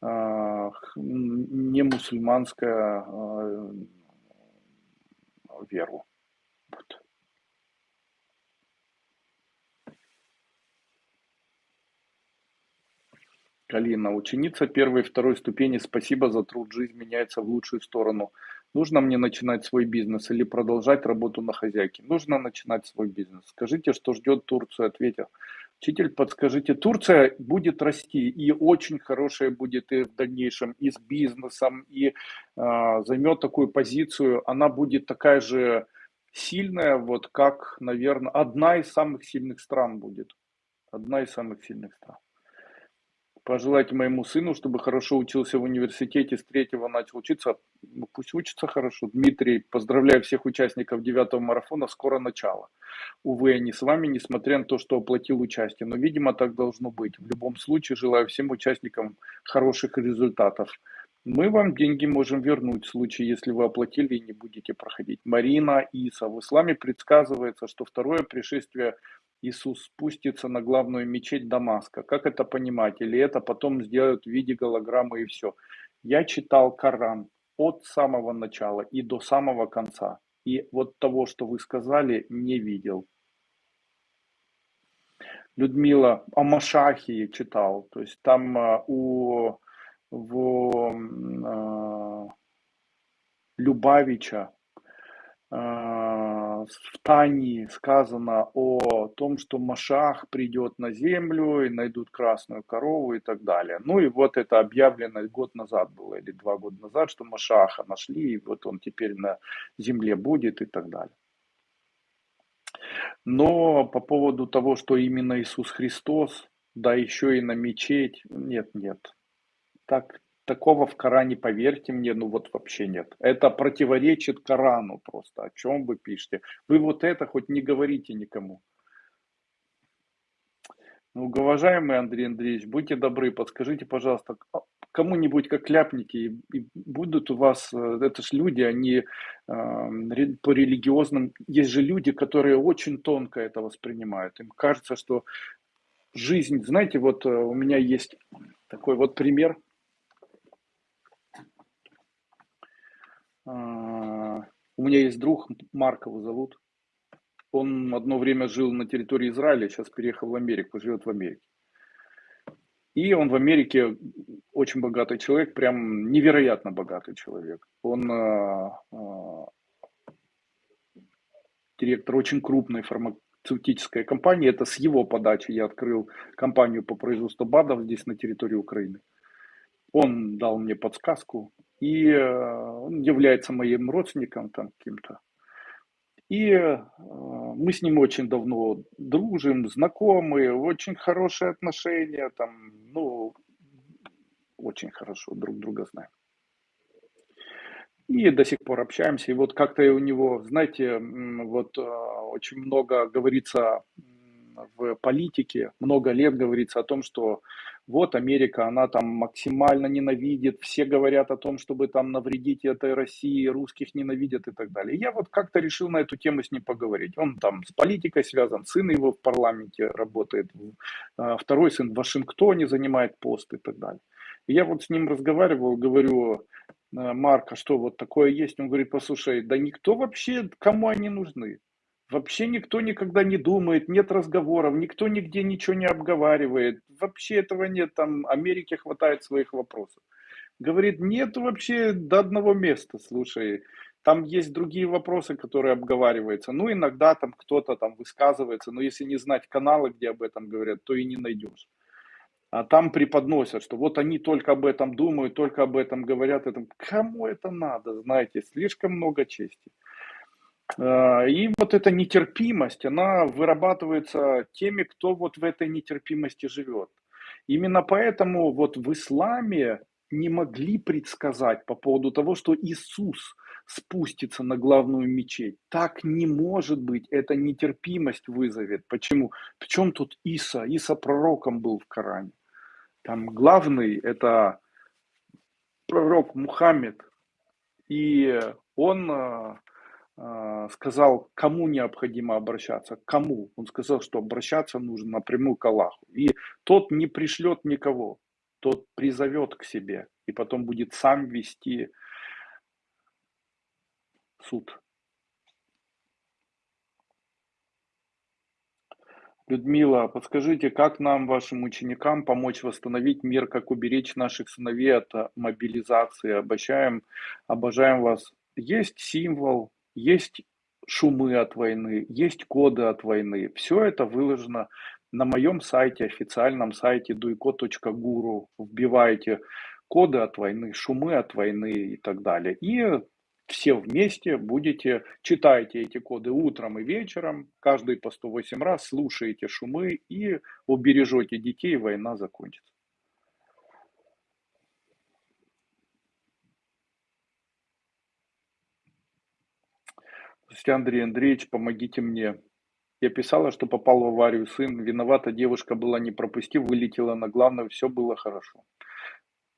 а, не мусульманскую а, веру. Вот. Калина, ученица первой и второй ступени, спасибо за труд, жизнь меняется в лучшую сторону. Нужно мне начинать свой бизнес или продолжать работу на хозяйке? Нужно начинать свой бизнес. Скажите, что ждет Турцию, ответил. Учитель, подскажите, Турция будет расти и очень хорошая будет и в дальнейшем и с бизнесом, и э, займет такую позицию. Она будет такая же сильная, вот как, наверное, одна из самых сильных стран будет. Одна из самых сильных стран пожелать моему сыну, чтобы хорошо учился в университете, с третьего начал учиться. Ну, пусть учится хорошо. Дмитрий, поздравляю всех участников девятого марафона, скоро начало. Увы, я не с вами, несмотря на то, что оплатил участие. Но, видимо, так должно быть. В любом случае, желаю всем участникам хороших результатов. Мы вам деньги можем вернуть в случае, если вы оплатили и не будете проходить. Марина Иса, в исламе предсказывается, что второе пришествие Иисус спустится на главную мечеть Дамаска. Как это понимать? Или это потом сделают в виде голограммы и все? Я читал Коран от самого начала и до самого конца. И вот того, что вы сказали, не видел. Людмила о Машахии читал. То есть там а, у в, э, Любавича э, в Тании сказано о том, что Машах придет на землю и найдут красную корову и так далее. Ну и вот это объявлено год назад было, или два года назад, что Машаха нашли, и вот он теперь на земле будет и так далее. Но по поводу того, что именно Иисус Христос, да еще и на мечеть, нет, нет. Так, такого в Коране, поверьте мне, ну вот вообще нет. Это противоречит Корану просто. О чем вы пишете? Вы вот это хоть не говорите никому. Ну, уважаемый Андрей Андреевич, будьте добры, подскажите, пожалуйста, а кому-нибудь как ляпники, и, и будут у вас, э, это же люди, они э, по религиозным, есть же люди, которые очень тонко это воспринимают. Им кажется, что жизнь, знаете, вот э, у меня есть такой вот пример – у меня есть друг, Марк его зовут. Он одно время жил на территории Израиля, сейчас переехал в Америку, живет в Америке. И он в Америке очень богатый человек, прям невероятно богатый человек. Он э, э, директор очень крупной фармацевтической компании. Это с его подачи я открыл компанию по производству БАДов здесь на территории Украины. Он дал мне подсказку, и э, он является моим родственником там каким-то. И э, мы с ним очень давно дружим, знакомы, очень хорошие отношения, там, ну, очень хорошо друг друга знаем. И до сих пор общаемся. И вот как-то у него, знаете, вот э, очень много говорится в политике, много лет говорится о том, что вот Америка, она там максимально ненавидит, все говорят о том, чтобы там навредить этой России, русских ненавидят и так далее. Я вот как-то решил на эту тему с ним поговорить. Он там с политикой связан, сын его в парламенте работает, а, второй сын в Вашингтоне занимает пост и так далее. Я вот с ним разговаривал, говорю, «Э, Марка, что вот такое есть? Он говорит, послушай, да никто вообще, кому они нужны? Вообще никто никогда не думает, нет разговоров, никто нигде ничего не обговаривает. Вообще этого нет, там Америке хватает своих вопросов. Говорит, нет вообще до одного места, слушай. Там есть другие вопросы, которые обговариваются. Ну, иногда там кто-то там высказывается, но если не знать каналы, где об этом говорят, то и не найдешь. А там преподносят, что вот они только об этом думают, только об этом говорят. Это, кому это надо, знаете, слишком много чести. А, и вот эта нетерпимость, она вырабатывается теми, кто вот в этой нетерпимости живет. Именно поэтому вот в исламе не могли предсказать по поводу того, что Иисус спустится на главную мечеть. Так не может быть, это нетерпимость вызовет. Почему? Причем тут Иса? Иса пророком был в Коране. Там главный это пророк Мухаммед. И он а, сказал, кому необходимо обращаться, кому. Он сказал, что обращаться нужно напрямую к Аллаху. И тот не пришлет никого, тот призовет к себе и потом будет сам вести суд. Людмила, подскажите, как нам, вашим ученикам, помочь восстановить мир, как уберечь наших сыновей от мобилизации? Обожаем, обожаем вас. Есть символ, есть шумы от войны, есть коды от войны. Все это выложено на моем сайте, официальном сайте duiko.guru. Вбиваете коды от войны, шумы от войны и так далее. И все вместе будете, читайте эти коды утром и вечером, каждый по 108 раз, слушаете шумы и убережете детей, война закончится. Здравствуйте, Андрей Андреевич, помогите мне. Я писала, что попал в аварию сын. Виновата девушка была, не пропустив, вылетела на главное, все было хорошо.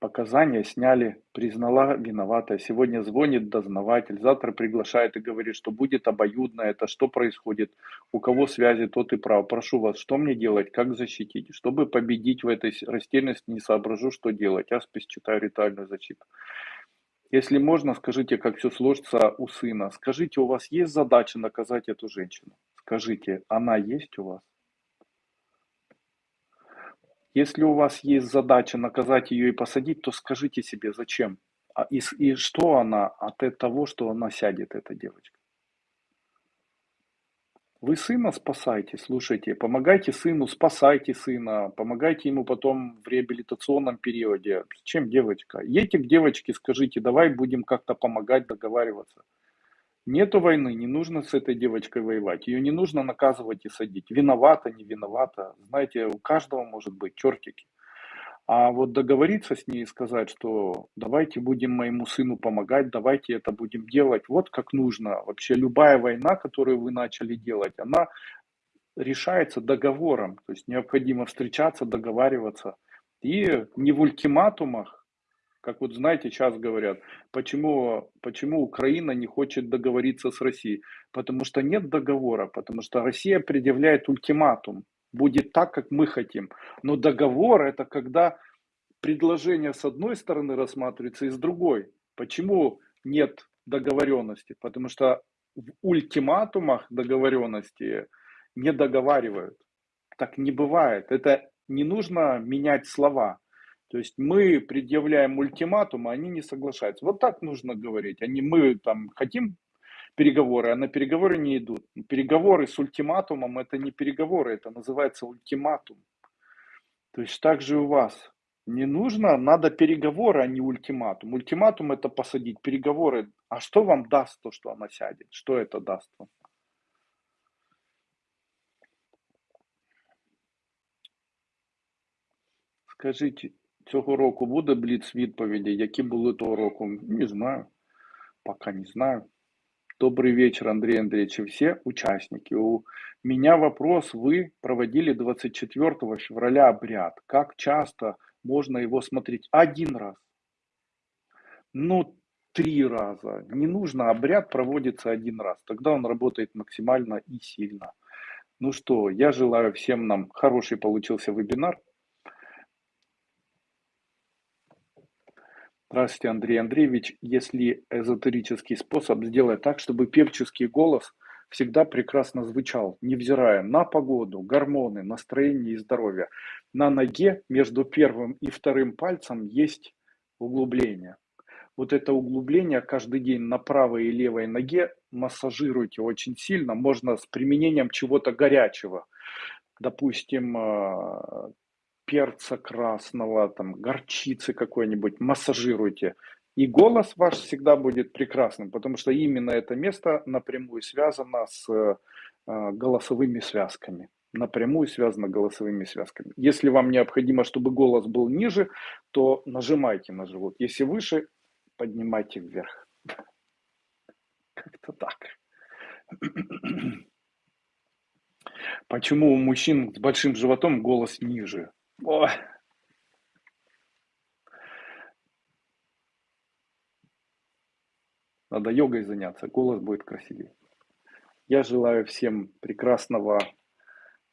Показания сняли, признала виноватой. Сегодня звонит дознаватель, завтра приглашает и говорит, что будет обоюдно это, что происходит, у кого связи, тот и прав. Прошу вас, что мне делать, как защитить? Чтобы победить в этой растерянности, не соображу, что делать. Аспис читаю ритуальную защиту. Если можно, скажите, как все сложится у сына. Скажите, у вас есть задача наказать эту женщину? Скажите, она есть у вас? Если у вас есть задача наказать ее и посадить, то скажите себе, зачем? А и, и что она от того, что она сядет, эта девочка? Вы сына спасайте, слушайте, помогайте сыну, спасайте сына, помогайте ему потом в реабилитационном периоде. Чем девочка? Едьте к девочке, скажите, давай будем как-то помогать, договариваться. Нету войны, не нужно с этой девочкой воевать. Ее не нужно наказывать и садить. Виновата, не виновата. Знаете, у каждого может быть чертики. А вот договориться с ней и сказать, что давайте будем моему сыну помогать, давайте это будем делать, вот как нужно. Вообще любая война, которую вы начали делать, она решается договором. То есть необходимо встречаться, договариваться. И не в ультиматумах, как вот знаете, сейчас говорят, почему, почему Украина не хочет договориться с Россией? Потому что нет договора, потому что Россия предъявляет ультиматум. Будет так, как мы хотим. Но договор это когда предложение с одной стороны рассматривается и с другой. Почему нет договоренности? Потому что в ультиматумах договоренности не договаривают. Так не бывает. Это не нужно менять слова. То есть мы предъявляем ультиматум, а они не соглашаются. Вот так нужно говорить. Они, мы там хотим переговоры, а на переговоры не идут. Переговоры с ультиматумом это не переговоры, это называется ультиматум. То есть так же у вас. Не нужно, надо переговоры, а не ультиматум. Ультиматум это посадить, переговоры. А что вам даст то, что она сядет? Что это даст вам? Скажите, Цього року буде бліц відповіді, які були того року? Не знаю. Пока не знаю. Добрый вечер, Андрей Андреевич и все участники. У меня вопрос. Вы проводили 24 февраля обряд. Как часто можно его смотреть? Один раз. Ну, три раза. Не нужно, обряд проводится один раз. Тогда он работает максимально и сильно. Ну что, я желаю всем нам хороший получился вебинар. Здравствуйте, Андрей Андреевич. Если эзотерический способ сделать так, чтобы певческий голос всегда прекрасно звучал, невзирая на погоду, гормоны, настроение и здоровье. На ноге между первым и вторым пальцем есть углубление. Вот это углубление каждый день на правой и левой ноге массажируйте очень сильно. Можно с применением чего-то горячего. Допустим, э, перца красного, там, горчицы какой-нибудь, массажируйте. И голос ваш всегда будет прекрасным, потому что именно это место напрямую связано с э, голосовыми связками. Напрямую связано голосовыми связками. Если вам необходимо, чтобы голос был ниже, то нажимайте на живот. Если выше, поднимайте вверх. <laughs> Как-то так. <clears throat> Почему у мужчин с большим животом голос ниже? Ой. Надо йогой заняться, голос будет красивее. Я желаю всем прекрасного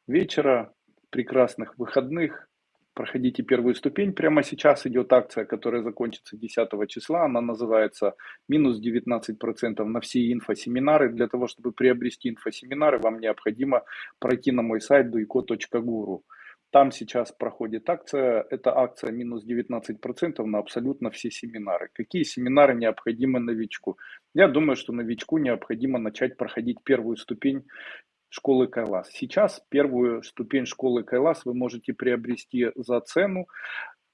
вечера, прекрасных выходных. Проходите первую ступень. Прямо сейчас идет акция, которая закончится 10 числа. Она называется минус 19% на все инфосеминары. Для того, чтобы приобрести инфосеминары, вам необходимо пройти на мой сайт duiko.guru. Там сейчас проходит акция, это акция минус 19% на абсолютно все семинары. Какие семинары необходимы новичку? Я думаю, что новичку необходимо начать проходить первую ступень школы Кайлас. Сейчас первую ступень школы Кайлас вы можете приобрести за цену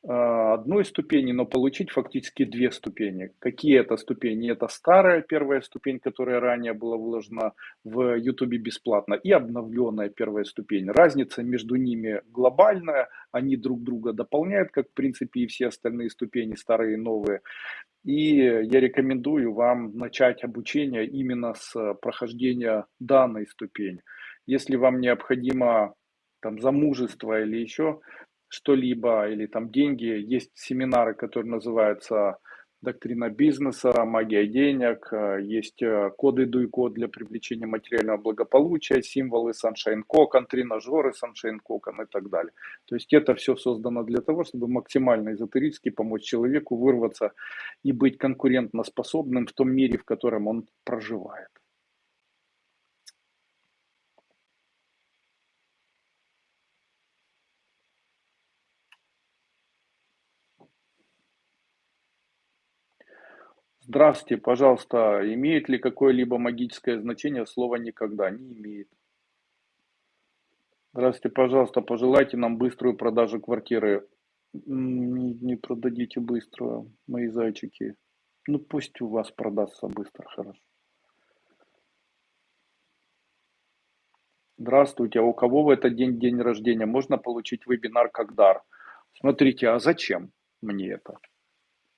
одной ступени, но получить фактически две ступени. Какие это ступени? Это старая первая ступень, которая ранее была вложена в YouTube бесплатно, и обновленная первая ступень. Разница между ними глобальная, они друг друга дополняют, как в принципе и все остальные ступени, старые и новые. И я рекомендую вам начать обучение именно с прохождения данной ступени. Если вам необходимо там замужество или еще что-либо или там деньги. Есть семинары, которые называются доктрина бизнеса, магия денег, э, есть э, коды дуй-код для привлечения материального благополучия, символы Sunshine Cocan, тренажеры Sunshine Cocan и так далее. То есть это все создано для того, чтобы максимально эзотерически помочь человеку вырваться и быть конкурентоспособным в том мире, в котором он проживает. Здравствуйте, пожалуйста, имеет ли какое-либо магическое значение слово «никогда»? Не имеет. Здравствуйте, пожалуйста, пожелайте нам быструю продажу квартиры. Не, не продадите быстро, мои зайчики. Ну пусть у вас продастся быстро, хорошо. Здравствуйте, а у кого в этот день день рождения? Можно получить вебинар как дар? Смотрите, а зачем мне это?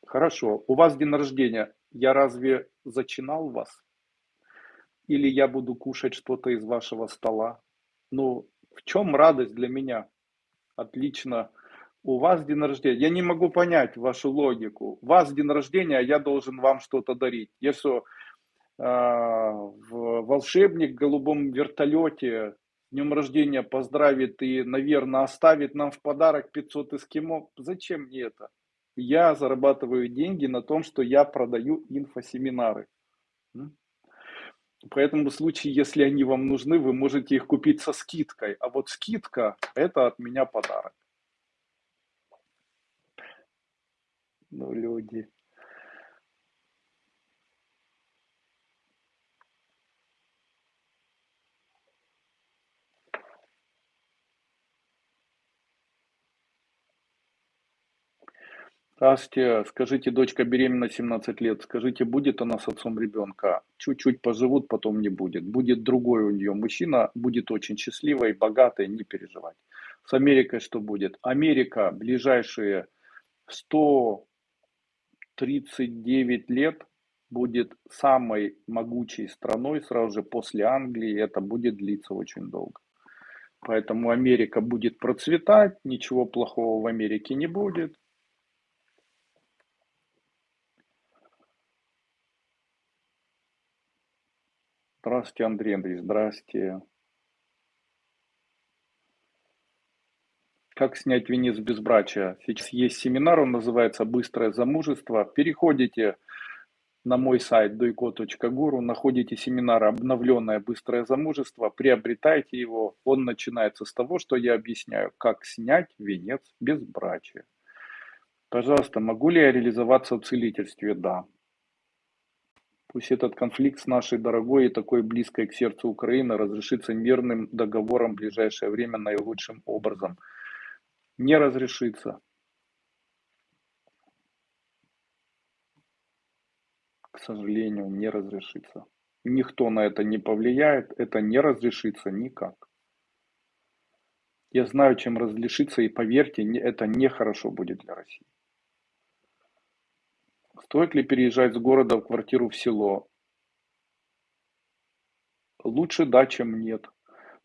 Хорошо, у вас день рождения я разве зачинал вас? Или я буду кушать что-то из вашего стола? Ну, в чем радость для меня? Отлично. У вас день рождения. Я не могу понять вашу логику. У вас день рождения, а я должен вам что-то дарить. Я что, э, в волшебник в голубом вертолете днем рождения поздравит и, наверное, оставит нам в подарок 500 эскимо? Зачем мне это? Я зарабатываю деньги на том, что я продаю инфосеминары. Поэтому в случае, если они вам нужны, вы можете их купить со скидкой. А вот скидка – это от меня подарок. Ну, люди. Здравствуйте, скажите, дочка беременна 17 лет, скажите, будет она с отцом ребенка? Чуть-чуть поживут, потом не будет. Будет другой у нее мужчина, будет очень счастливой, богатой, не переживать. С Америкой что будет? Америка ближайшие 139 лет будет самой могучей страной сразу же после Англии, это будет длиться очень долго. Поэтому Америка будет процветать, ничего плохого в Америке не будет. Здравствуйте, Андрей Андреевич, здравствуйте. Как снять венец безбрачия? Сейчас есть семинар, он называется «Быстрое замужество». Переходите на мой сайт doiko.guru, находите семинар «Обновленное быстрое замужество», приобретайте его. Он начинается с того, что я объясняю, как снять венец безбрачия. Пожалуйста, могу ли я реализоваться в целительстве? Да. Пусть этот конфликт с нашей дорогой и такой близкой к сердцу Украины разрешится мирным договором в ближайшее время наилучшим образом. Не разрешится. К сожалению, не разрешится. Никто на это не повлияет, это не разрешится никак. Я знаю, чем разрешится, и поверьте, это нехорошо будет для России. Стоит ли переезжать с города в квартиру в село? Лучше да, чем нет.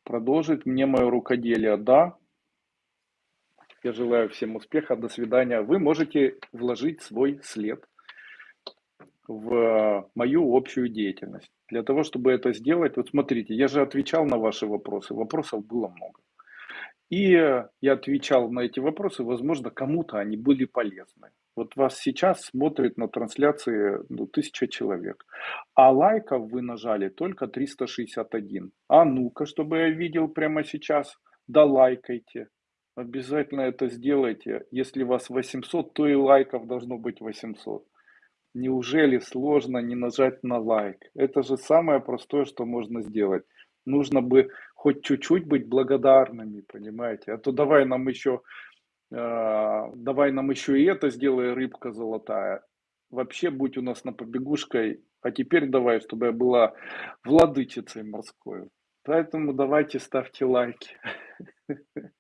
Продолжить мне мое рукоделие? Да. Я желаю всем успеха, до свидания. Вы можете вложить свой след в мою общую деятельность. Для того, чтобы это сделать, вот смотрите, я же отвечал на ваши вопросы, вопросов было много. И я отвечал на эти вопросы, возможно, кому-то они были полезны. Вот вас сейчас смотрит на трансляции ну, тысяча человек, а лайков вы нажали только 361. А ну-ка, чтобы я видел прямо сейчас, да лайкайте. Обязательно это сделайте. Если вас 800, то и лайков должно быть 800. Неужели сложно не нажать на лайк? Это же самое простое, что можно сделать. Нужно бы хоть чуть-чуть быть благодарными, понимаете? А то давай нам еще давай нам еще и это сделай, рыбка золотая. Вообще будь у нас на побегушкой, а теперь давай, чтобы я была владычицей морской. Поэтому давайте ставьте лайки. <laughs>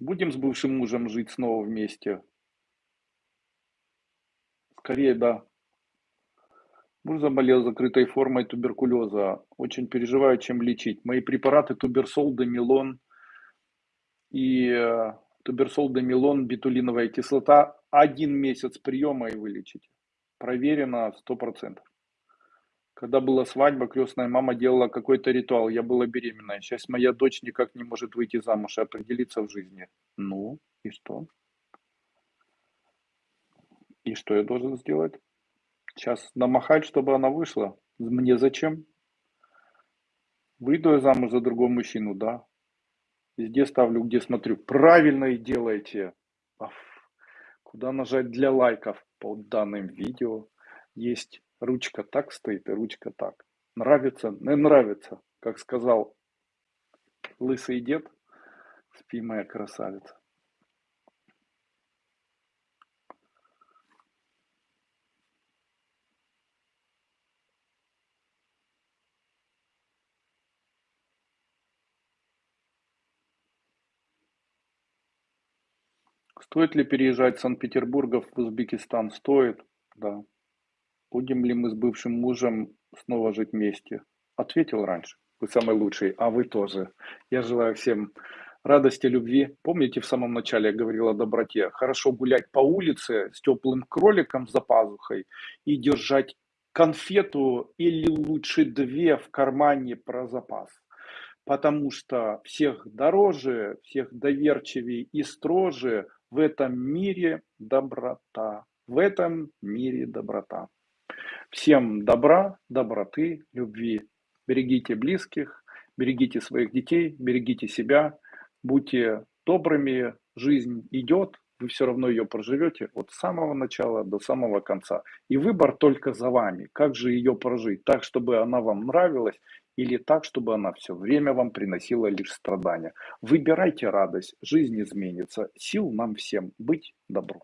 Будем с бывшим мужем жить снова вместе? Скорее, да. Муж заболел закрытой формой туберкулеза. Очень переживаю, чем лечить. Мои препараты туберсол, домилон и э, туберсол, домилон, бетулиновая кислота. Один месяц приема и вылечите. Проверено 100%. Когда была свадьба, крестная мама делала какой-то ритуал. Я была беременная. Сейчас моя дочь никак не может выйти замуж и определиться в жизни. Ну, и что? И что я должен сделать? Сейчас намахать, чтобы она вышла? Мне зачем? Выйду я замуж за другого мужчину, да. Везде ставлю, где смотрю. Правильно и делаете. Куда нажать для лайков под данным видео. Есть ручка так стоит и ручка так. Нравится? Не нравится. Как сказал лысый дед, спи моя красавица. Стоит ли переезжать с Санкт-Петербурга в Узбекистан? Стоит, да. Будем ли мы с бывшим мужем снова жить вместе? Ответил раньше. Вы самый лучший, а вы тоже. Я желаю всем радости, любви. Помните, в самом начале я говорил о доброте? Хорошо гулять по улице с теплым кроликом за пазухой и держать конфету или лучше две в кармане про запас потому что всех дороже, всех доверчивее и строже в этом мире доброта. В этом мире доброта. Всем добра, доброты, любви. Берегите близких, берегите своих детей, берегите себя, будьте добрыми, жизнь идет, вы все равно ее проживете от самого начала до самого конца. И выбор только за вами. Как же ее прожить? Так, чтобы она вам нравилась или так, чтобы она все время вам приносила лишь страдания. Выбирайте радость, жизнь изменится. Сил нам всем быть добру.